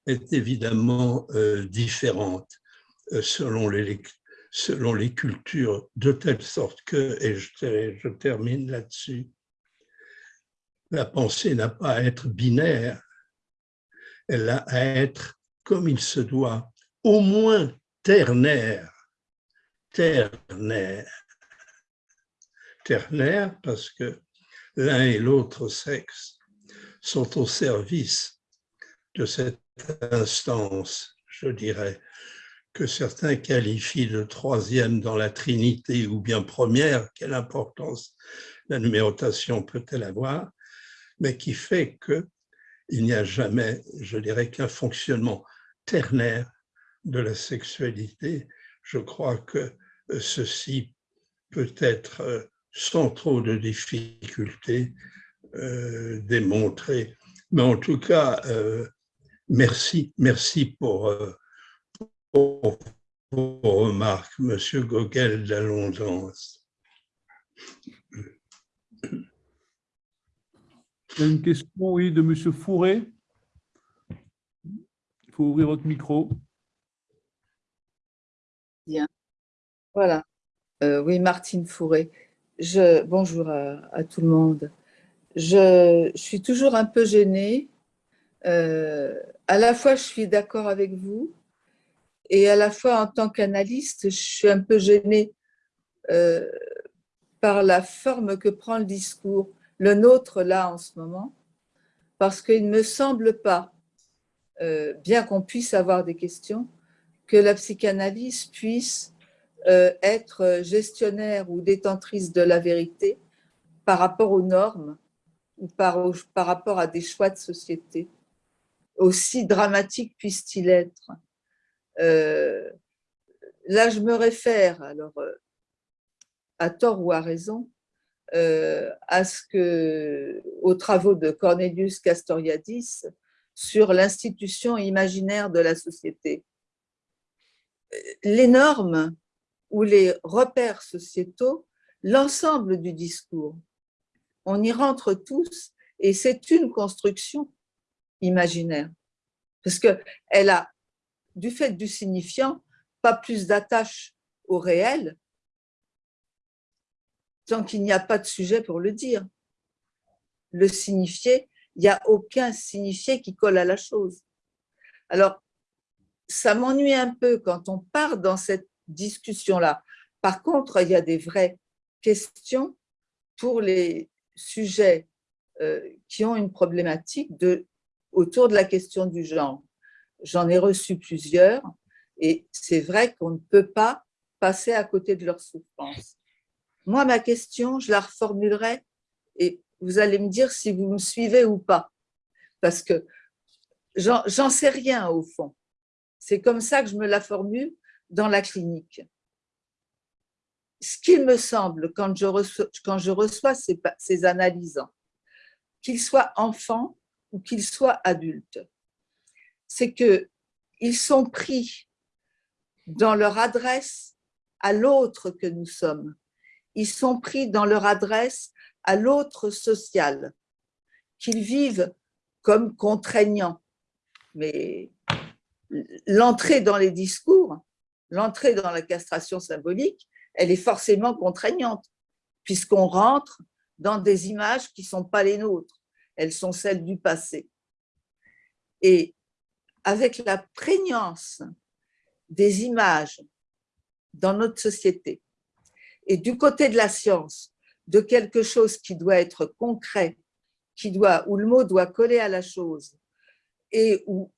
est évidemment euh, différente euh, selon les, selon les cultures, de telle sorte que, et je, termine là-dessus, la pensée n'a pas à être binaire, elle a à être, comme il se doit, au moins ternaire, ternaire. Ternaire parce que l'un et l'autre sexe sont au service de cette instance, je dirais, que certains qualifient de troisième dans la Trinité ou bien première, quelle importance la numérotation peut-elle avoir, mais qui fait qu'il n'y a jamais, je dirais, qu'un fonctionnement ternaire de la sexualité. Je crois que ceci peut être, euh, sans trop de difficultés, euh, démontré. Mais en tout cas, euh, merci, merci pour vos remarques, Monsieur Gogel d'Alondance. Une question, oui, de Monsieur Fourré. Il faut ouvrir votre micro. Bien. Voilà. Euh, oui, Martine Fourré. Bonjour à, tout le monde. Je, suis toujours un peu gênée. Euh, à la fois, je suis d'accord avec vous, et à la fois, en tant qu'analyste, je suis un peu gênée euh, par la forme que prend le discours, le nôtre là en ce moment, parce qu'il ne me semble pas, euh, bien qu'on puisse avoir des questions, que la psychanalyse puisse euh, être gestionnaire ou détentrice de la vérité par rapport aux normes ou par, par rapport à des choix de société, aussi dramatiques puissent-ils être. Euh, là, je me réfère, alors, à tort ou à raison, euh, à ce que, aux travaux de Cornelius Castoriadis sur l'institution imaginaire de la société. Les normes ou les repères sociétaux, l'ensemble du discours, on y rentre tous et c'est une construction imaginaire parce qu'elle a du fait du signifiant, pas plus d'attache au réel, tant qu'il n'y a pas de sujet pour le dire. Le signifié, il n'y a aucun signifié qui colle à la chose. Alors, ça m'ennuie un peu quand on part dans cette discussion-là. Par contre, il y a des vraies questions pour les sujets euh, qui ont une problématique autour de la question du genre j'en ai reçu plusieurs, et c'est vrai qu'on ne peut pas passer à côté de leur souffrance. Moi, ma question, je la reformulerai, et vous allez me dire si vous me suivez ou pas, parce que j'en sais rien au fond. C'est comme ça que je me la formule dans la clinique. Ce qu'il me semble quand je reçois, ces, ces analysants, qu'ils soient enfants ou qu'ils soient adultes, c'est qu'ils sont pris dans leur adresse à l'autre que nous sommes. Ils sont pris dans leur adresse à l'autre social, qu'ils vivent comme contraignant. Mais l'entrée dans les discours, l'entrée dans la castration symbolique, elle est forcément contraignante, puisqu'on rentre dans des images qui ne sont pas les nôtres, elles sont celles du passé. Et avec la prégnance des images dans notre société et du côté de la science, de quelque chose qui doit être concret, qui doit, où le mot doit coller à la chose et où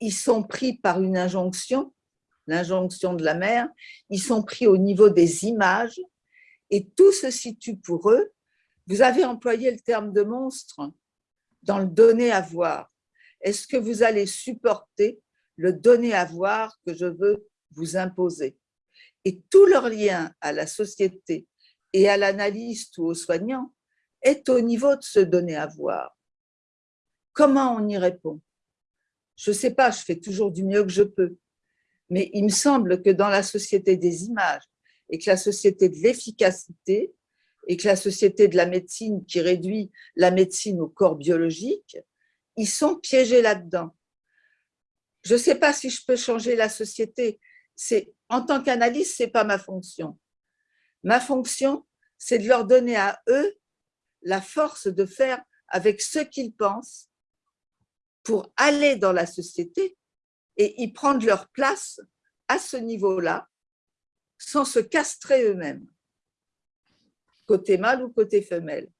ils sont pris par une injonction, l'injonction de la mère, ils sont pris au niveau des images et tout se situe pour eux. Vous avez employé le terme de monstre dans le donner à voir. Est-ce que vous allez supporter le donner à voir que je veux vous imposer Et tout leur lien à la société et à l'analyste ou au soignant est au niveau de se donner à voir. Comment on y répond? Je ne sais pas, je fais toujours du mieux que je peux. Mais il me semble que dans la société des images et que la société de l'efficacité et que la société de la médecine qui réduit la médecine au corps biologique, ils sont piégés là-dedans. Je ne sais pas si je peux changer la société. En tant qu'analyste, ce n'est pas ma fonction. Ma fonction, c'est de leur donner à eux la force de faire avec ce qu'ils pensent pour aller dans la société et y prendre leur place à ce niveau-là sans se castrer eux-mêmes, côté mâle ou côté femelle.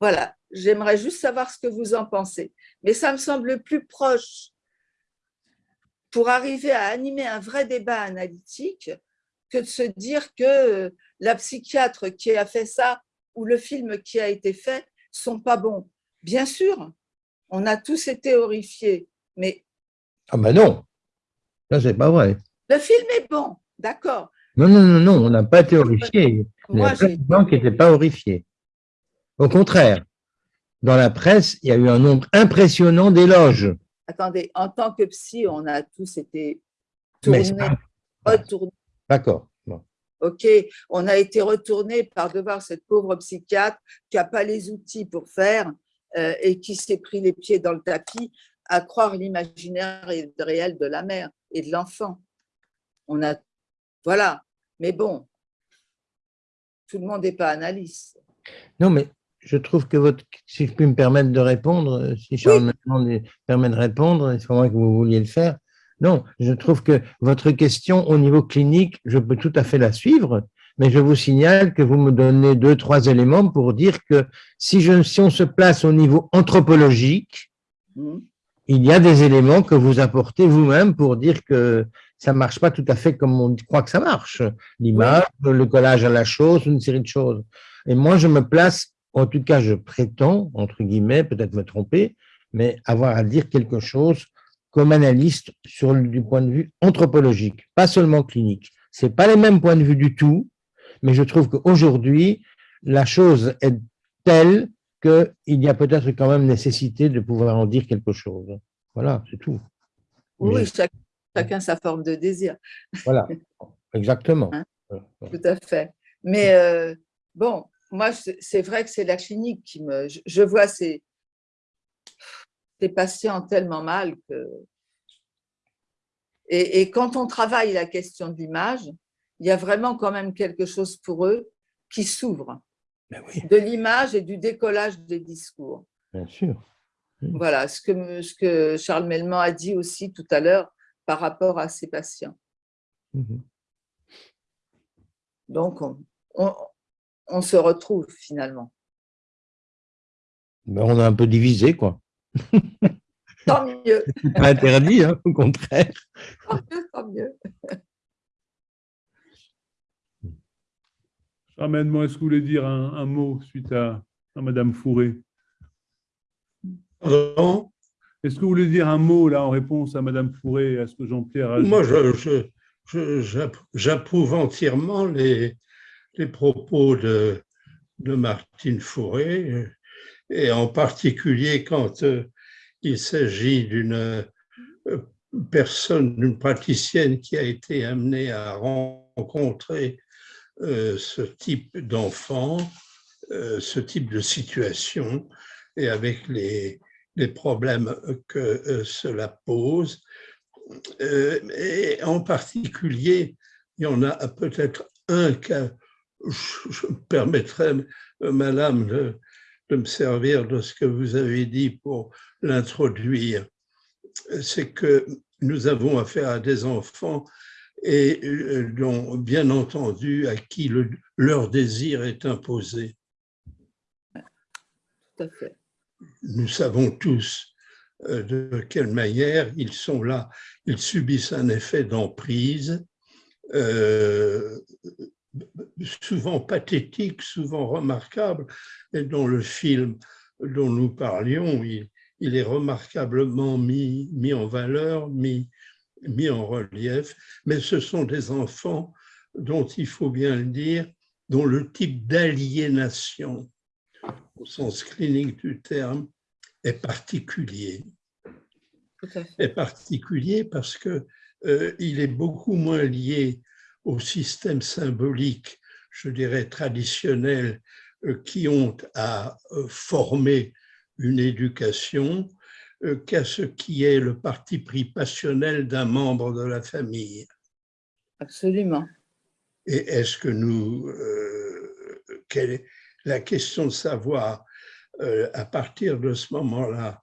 Voilà, j'aimerais juste savoir ce que vous en pensez. Mais ça me semble plus proche pour arriver à animer un vrai débat analytique que de se dire que la psychiatre qui a fait ça ou le film qui a été fait sont pas bons. Bien sûr, on a tous été horrifiés, mais... Ah ben non, ça c'est pas vrai. Le film est bon, d'accord. Non, non, non, non, on n'a pas été horrifiés. Il y a plein de gens qui n'étaient pas horrifiés. Au contraire, dans la presse, il y a eu un nombre impressionnant d'éloges. Attendez, en tant que psy, on a tous été tournés, retournés. D'accord. OK, on a été retournés par devoir cette pauvre psychiatre qui n'a pas les outils pour faire euh, et qui s'est pris les pieds dans le tapis à croire l'imaginaire réel de la mère et de l'enfant. On a, voilà. Mais bon, tout le monde n'est pas analyste. Non, mais je trouve que votre, si je puis me permettre de répondre, si Charles me permet de répondre, c'est moi que vous vouliez le faire. Non, je trouve que votre question au niveau clinique, je peux tout à fait la suivre, mais je vous signale que vous me donnez deux, trois éléments pour dire que si, je, si on se place au niveau anthropologique, mmh. il y a des éléments que vous apportez vous-même pour dire que ça marche pas tout à fait comme on croit que ça marche. L'image, le collage à la chose, une série de choses. Et moi, je me place, en tout cas, je prétends, entre guillemets, peut-être me tromper, mais avoir à dire quelque chose comme analyste sur, du point de vue anthropologique, pas seulement clinique. Ce pas les mêmes points de vue du tout, mais je trouve qu'aujourd'hui, la chose est telle qu'il y a peut-être quand même nécessité de pouvoir en dire quelque chose. Voilà, c'est tout. Oui, chacun sa forme de désir. Voilà, exactement. Hein? Tout à fait. Mais euh, bon, moi, c'est vrai que c'est la clinique qui me... Je, vois ces, ces patients tellement mal que... Et, quand on travaille la question de l'image, il y a vraiment quand même quelque chose pour eux qui s'ouvre. Ben de l'image et du décollage des discours. Bien sûr. Voilà, ce que, ce que Charles Melman a dit aussi tout à l'heure par rapport à ses patients. Mhm. Donc, on, se retrouve finalement. Ben, on a un peu divisé, quoi. (laughs) Tant mieux. pas interdit, hein, au contraire. Tant mieux, tant mieux. Ramène-moi, est-ce que vous voulez dire un, mot suite à, à Madame Fourré? Pardon? Est-ce que vous voulez dire un mot là en réponse à Madame Fourré et à ce que Jean-Pierre a dit? Moi, j'approuve entièrement les, les propos de, Martine Fourré, et en particulier quand euh, il s'agit d'une euh, personne, d'une praticienne qui a été amenée à rencontrer euh, ce type d'enfant, ce type de situation, et avec les problèmes que cela pose. et en particulier, il y en a peut-être un cas, je me permettrai, madame, de, de me servir de ce que vous avez dit pour l'introduire. C'est que nous avons affaire à des enfants et euh, dont, bien entendu, à qui le, leur désir est imposé. Tout à fait. Nous savons tous euh, de quelle manière ils sont là, ils subissent un effet d'emprise, euh, souvent pathétique, souvent remarquable, et dont le film dont nous parlions, il, il est remarquablement mis, mis en valeur, mis, mis en relief, mais ce sont des enfants dont il faut bien le dire, dont le type d'aliénation, au sens clinique du terme, est particulier. Est particulier parce que euh, il est beaucoup moins lié au système symbolique, je dirais traditionnel, euh, qui ont à euh, former une éducation qu'à ce qui est le parti pris passionnel d'un membre de la famille. Absolument. Et est-ce que nous, quelle est la question de savoir à partir de ce moment-là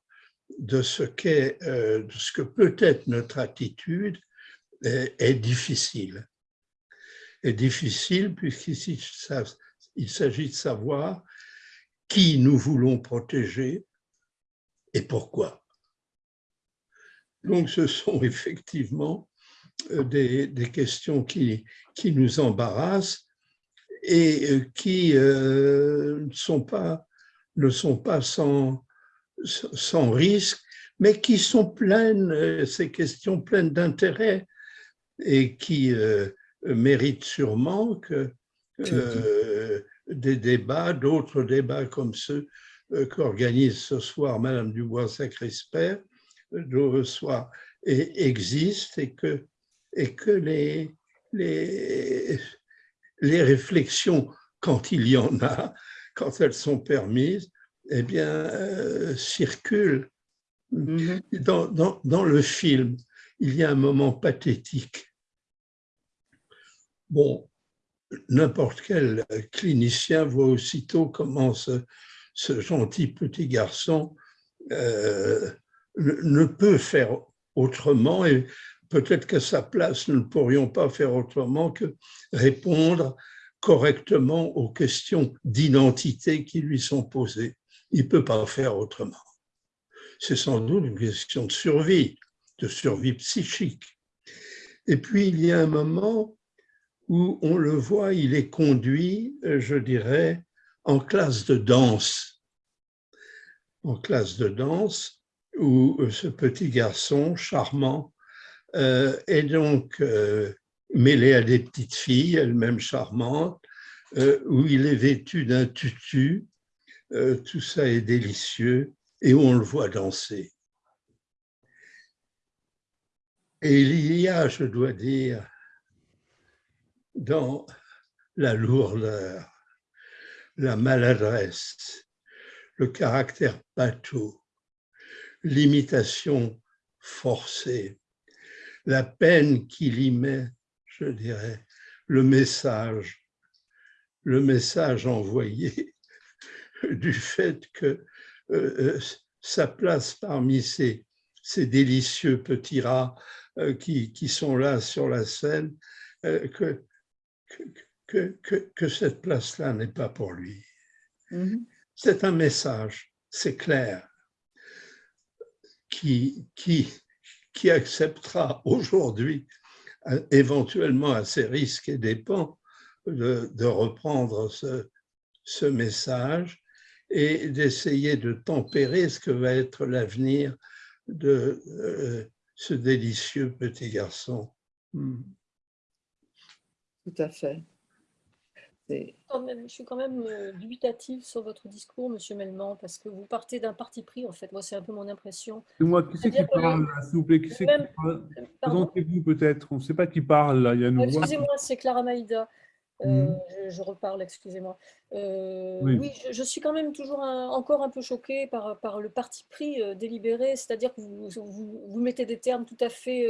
de ce qu'est, de ce que peut être notre attitude est difficile est difficile puisqu'il il s'agit de savoir qui nous voulons protéger et pourquoi. Donc ce sont (laughs) effectivement euh, des, des questions qui, qui nous embarrassent et euh, qui euh, ne sont pas, ne sont pas sans, sans risque, mais qui sont pleines, ces questions pleines d'intérêt et qui, mérite sûrement que euh, des débats, d'autres débats comme ceux euh, qu'organise ce soir Madame Dubois-Sacrisper, euh, soient et existent et que, et que les, les, les réflexions, quand il y en a, quand elles sont permises, eh bien, circulent. Mm-hmm. Dans, dans, dans, le film, il y a un moment pathétique Bon, n'importe quel clinicien voit aussitôt comment ce, gentil petit garçon euh, ne peut faire autrement et peut-être qu'à sa place, nous ne pourrions pas faire autrement que répondre correctement aux questions d'identité qui lui sont posées. Il ne peut pas faire autrement. C'est sans doute une question de survie, de survie psychique. Et puis, il y a un moment où on le voit, il est conduit, euh, je dirais, en classe de danse. En classe de danse, où euh, ce petit garçon charmant euh, est donc mêlé à des petites filles, elles-mêmes charmantes, où il est vêtu d'un tutu, tout ça est délicieux, et où on le voit danser. Et il y a, je dois dire, dans la lourdeur, la maladresse, le caractère bateau, l'imitation forcée, la peine qu'il y met, je dirais, le message, le message envoyé (laughs) du fait que euh, euh, sa place parmi ces, ces délicieux petits rats euh, qui, qui, sont là sur la scène, que que, que, que cette place-là n'est pas pour lui. Mm-hmm. C'est un message, c'est clair, qui, qui, qui acceptera aujourd'hui, éventuellement à ses risques et dépens, de, de reprendre ce, ce message et d'essayer de tempérer ce que va être l'avenir de euh, ce délicieux petit garçon. Mm. Tout à fait. je suis quand même euh, dubitative sur votre discours, Monsieur Melman, parce que vous partez d'un parti pris, en fait. Moi, c'est un peu mon impression. C'est moi, qui c'est qui parle, s'il vous plaît Qui c'est qui parle? Présentez-vous peut-être. On ne sait pas qui parle, là. Il y a une Excusez-moi, c'est Clara Maïda. Euh, mhm. je, reparle, excusez-moi. Euh, oui, je, suis quand même toujours encore un peu choquée par, par le parti pris délibéré, c'est-à-dire que vous, vous, vous, mettez des termes tout à fait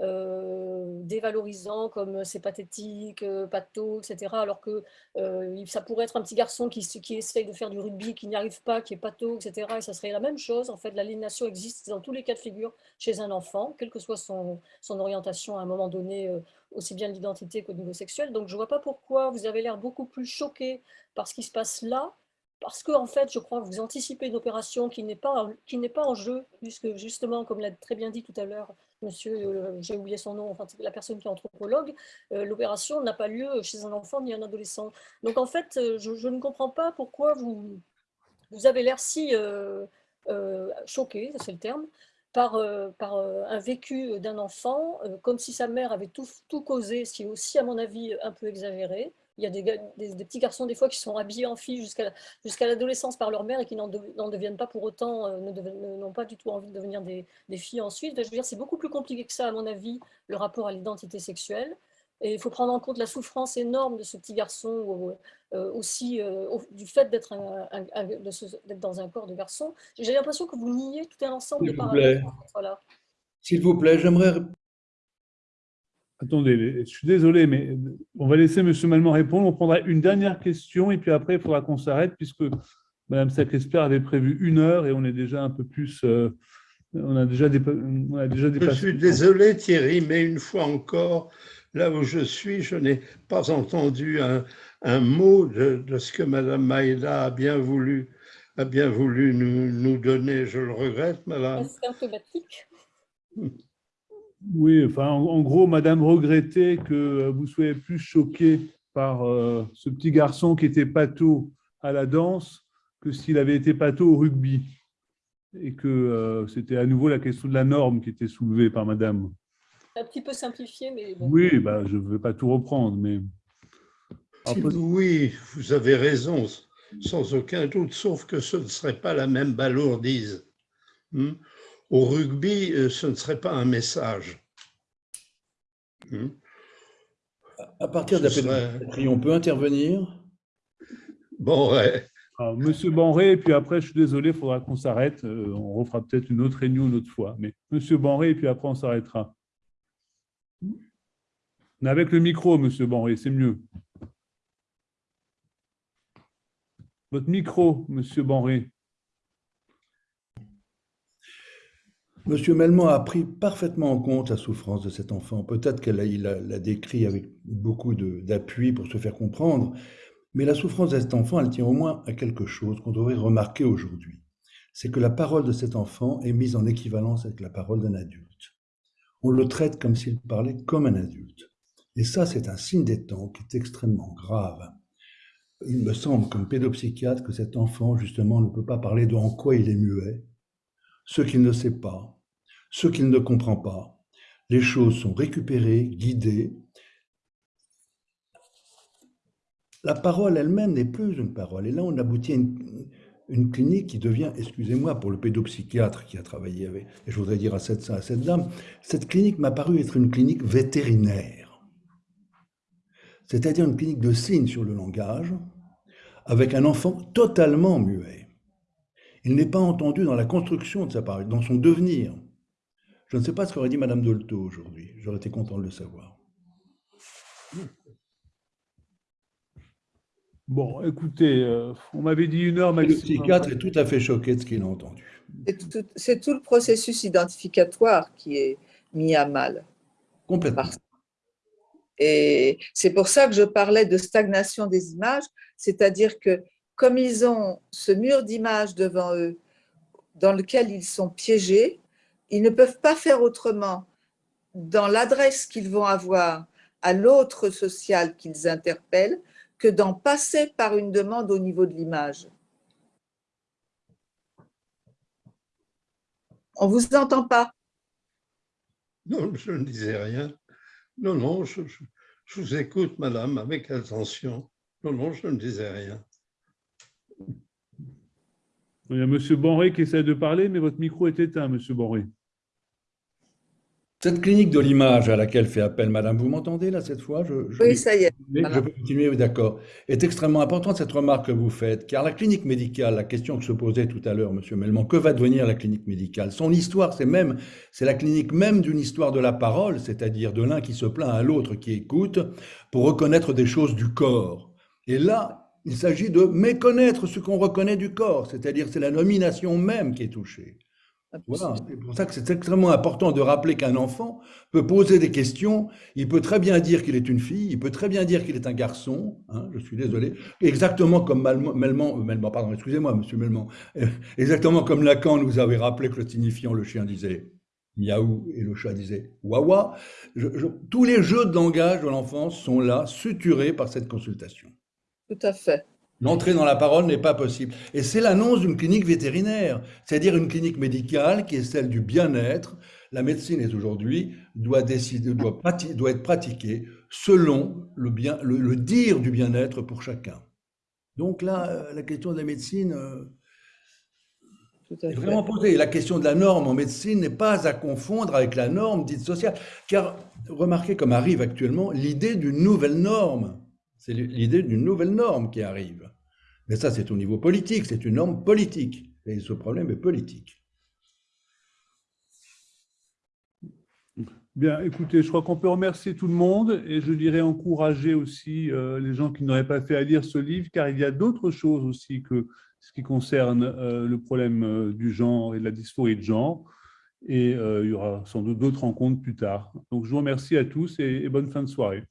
euh, dévalorisant comme c'est pathétique, euh, pato, etc. Alors que euh, ça pourrait être un petit garçon qui, essaye de faire du rugby, qui n'y arrive pas, qui est pato, etc. Et ça serait la même chose. En fait, l'aliénation existe dans tous les cas de figure chez un enfant, quelle que soit son, orientation à un moment donné, aussi bien l'identité qu'au niveau sexuel. Donc je ne vois pas pourquoi vous avez l'air beaucoup plus choqué par ce qui se passe là, parce que en fait, je crois que vous anticipez une opération qui n'est pas, qui n'est pas en jeu, puisque justement, comme l'a très bien dit tout à l'heure monsieur, euh, j'ai oublié son nom, enfin, la personne qui est anthropologue, euh, l'opération n'a pas lieu chez un enfant ni un adolescent. Donc en fait, euh, je, ne comprends pas pourquoi vous, vous avez l'air si choqué, c'est le terme, par, par un vécu d'un enfant, comme si sa mère avait tout, tout causé, ce qui est aussi, à mon avis, un peu exagéré, il y a des, petits garçons des fois qui sont habillés en filles jusqu'à l'adolescence par leur mère et qui n'en deviennent pas pour autant, euh, n'ont pas du tout envie de devenir des, filles ensuite. Je veux dire, c'est beaucoup plus compliqué que ça, à mon avis, le rapport à l'identité sexuelle. Et il faut prendre en compte la souffrance énorme de ce petit garçon, euh, aussi euh, du fait d'être dans un corps de garçon. J'ai l'impression que vous niez tout un ensemble de paramètres. S'il vous plaît, j'aimerais Attendez, je suis désolé, mais on va laisser M. Malmont répondre. On prendra une dernière question et puis après, il faudra qu'on s'arrête puisque Mme Sacresper avait prévu une heure et on est déjà un peu plus. Euh, on, a déjà on a déjà dépassé. Je suis désolé, Thierry, mais une fois encore, là où je suis, je n'ai pas entendu un, mot de, ce que Mme Maïda a bien voulu, a bien voulu nous, nous donner. Je le regrette, Madame. C'est symptomatique. (laughs) Oui, enfin, en, gros, Madame regrettait que vous soyez plus choqué par euh, ce petit garçon qui était pato à la danse que s'il avait été pato au rugby. Et que euh, c'était à nouveau la question de la norme qui était soulevée par Madame. Un petit peu simplifié, mais Oui, bah, je ne veux pas tout reprendre, mais... Oui, vous avez raison, sans aucun doute, sauf que ce ne serait pas la même balourdise. Hmm? Au rugby, euh, ce ne serait pas un message. Hmm. À partir de la on peut intervenir? Bon, ouais. Monsieur Banré, et puis après, je suis désolé, il faudra qu'on s'arrête. Euh, on refera peut-être une autre réunion une autre fois. Mais Monsieur Banré, et puis après, on s'arrêtera. Avec le micro, Monsieur Banré, c'est mieux. Votre micro, Monsieur Banré. Monsieur Melman a pris parfaitement en compte la souffrance de cet enfant. Peut-être qu'il l'a décrit avec beaucoup d'appui pour se faire comprendre, mais la souffrance de cet enfant, elle tient au moins à quelque chose qu'on devrait remarquer aujourd'hui. C'est que la parole de cet enfant est mise en équivalence avec la parole d'un adulte. On le traite comme s'il parlait comme un adulte. Et ça, c'est un signe des temps qui est extrêmement grave. Il me semble, comme pédopsychiatre, que cet enfant, justement, ne peut pas parler de en quoi il est muet, ce qu'il ne sait pas, ce qu'il ne comprend pas. Les choses sont récupérées, guidées. La parole elle-même n'est plus une parole. Et là, on aboutit à une, clinique qui devient, excusez-moi pour le pédopsychiatre qui a travaillé avec, et je voudrais dire à cette, à cette dame, cette clinique m'a paru être une clinique vétérinaire. C'est-à-dire une clinique de signes sur le langage, avec un enfant totalement muet. Il n'est pas entendu dans la construction de sa parole, dans son devenir. Je ne sais pas ce qu'aurait dit Madame Dolto aujourd'hui. J'aurais été content de le savoir. Bon, écoutez, euh, on m'avait dit une heure maximum. Le psychiatre est tout à fait choqué de ce qu'il a entendu. C'est tout, le processus identificatoire qui est mis à mal. Complètement. Et c'est pour ça que je parlais de stagnation des images, c'est-à-dire que comme ils ont ce mur d'images devant eux, dans lequel ils sont piégés, ils ne peuvent pas faire autrement dans l'adresse qu'ils vont avoir à l'autre social qu'ils interpellent que d'en passer par une demande au niveau de l'image. On ne vous entend pas Non, je ne disais rien. Non, non, je vous écoute, madame, avec attention. Non, non, je ne disais rien. Il y a M. Bonré qui essaie de parler, mais votre micro est éteint, M. Bonré. Cette clinique de l'image à laquelle fait appel Madame, vous m'entendez là cette fois? Je, je- Oui, ça y est. je peux continuer, oui, d'accord. Est extrêmement importante cette remarque que vous faites, car la clinique médicale, la question que se posait tout à l'heure Monsieur Melman, que va devenir la clinique médicale? Son histoire, c'est même, c'est la clinique même d'une histoire de la parole, c'est-à-dire de l'un qui se plaint à l'autre qui écoute pour reconnaître des choses du corps. Et là, il s'agit de méconnaître ce qu'on reconnaît du corps, c'est-à-dire c'est la nomination même qui est touchée. Voilà, c'est pour ça que c'est extrêmement important de rappeler qu'un enfant peut poser des questions, il peut très bien dire qu'il est une fille, il peut très bien dire qu'il est un garçon, hein, je suis désolé, exactement comme Melman, euh, Melman, pardon, excusez-moi, monsieur Melman, euh, exactement comme Lacan nous avait rappelé que le signifiant, le chien disait miaou et le chat disait wawa. Je- je- tous les jeux de langage de l'enfance sont là, suturés par cette consultation. Tout à fait. L'entrée dans la parole n'est pas possible. Et c'est l'annonce d'une clinique vétérinaire, c'est-à-dire une clinique médicale qui est celle du bien-être. La médecine est aujourd'hui, doit, décider, doit, prati- doit être pratiquée selon le, bien, le, le dire du bien-être pour chacun. Donc là, euh, la question de la médecine euh, Tout à est fait. vraiment posée. La question de la norme en médecine n'est pas à confondre avec la norme dite sociale. Car remarquez comme arrive actuellement l'idée d'une nouvelle norme. C'est l'idée d'une nouvelle norme qui arrive. Mais ça, c'est au niveau politique, c'est une norme politique. Et ce problème est politique. Bien, écoutez, je crois qu'on peut remercier tout le monde et je dirais encourager aussi euh, les gens qui n'auraient pas fait à lire ce livre, car il y a d'autres choses aussi que ce qui concerne euh, le problème euh, du genre et de la dysphorie de genre. Et il y aura sans doute d'autres rencontres plus tard. Donc, je vous remercie à tous et- et bonne fin de soirée.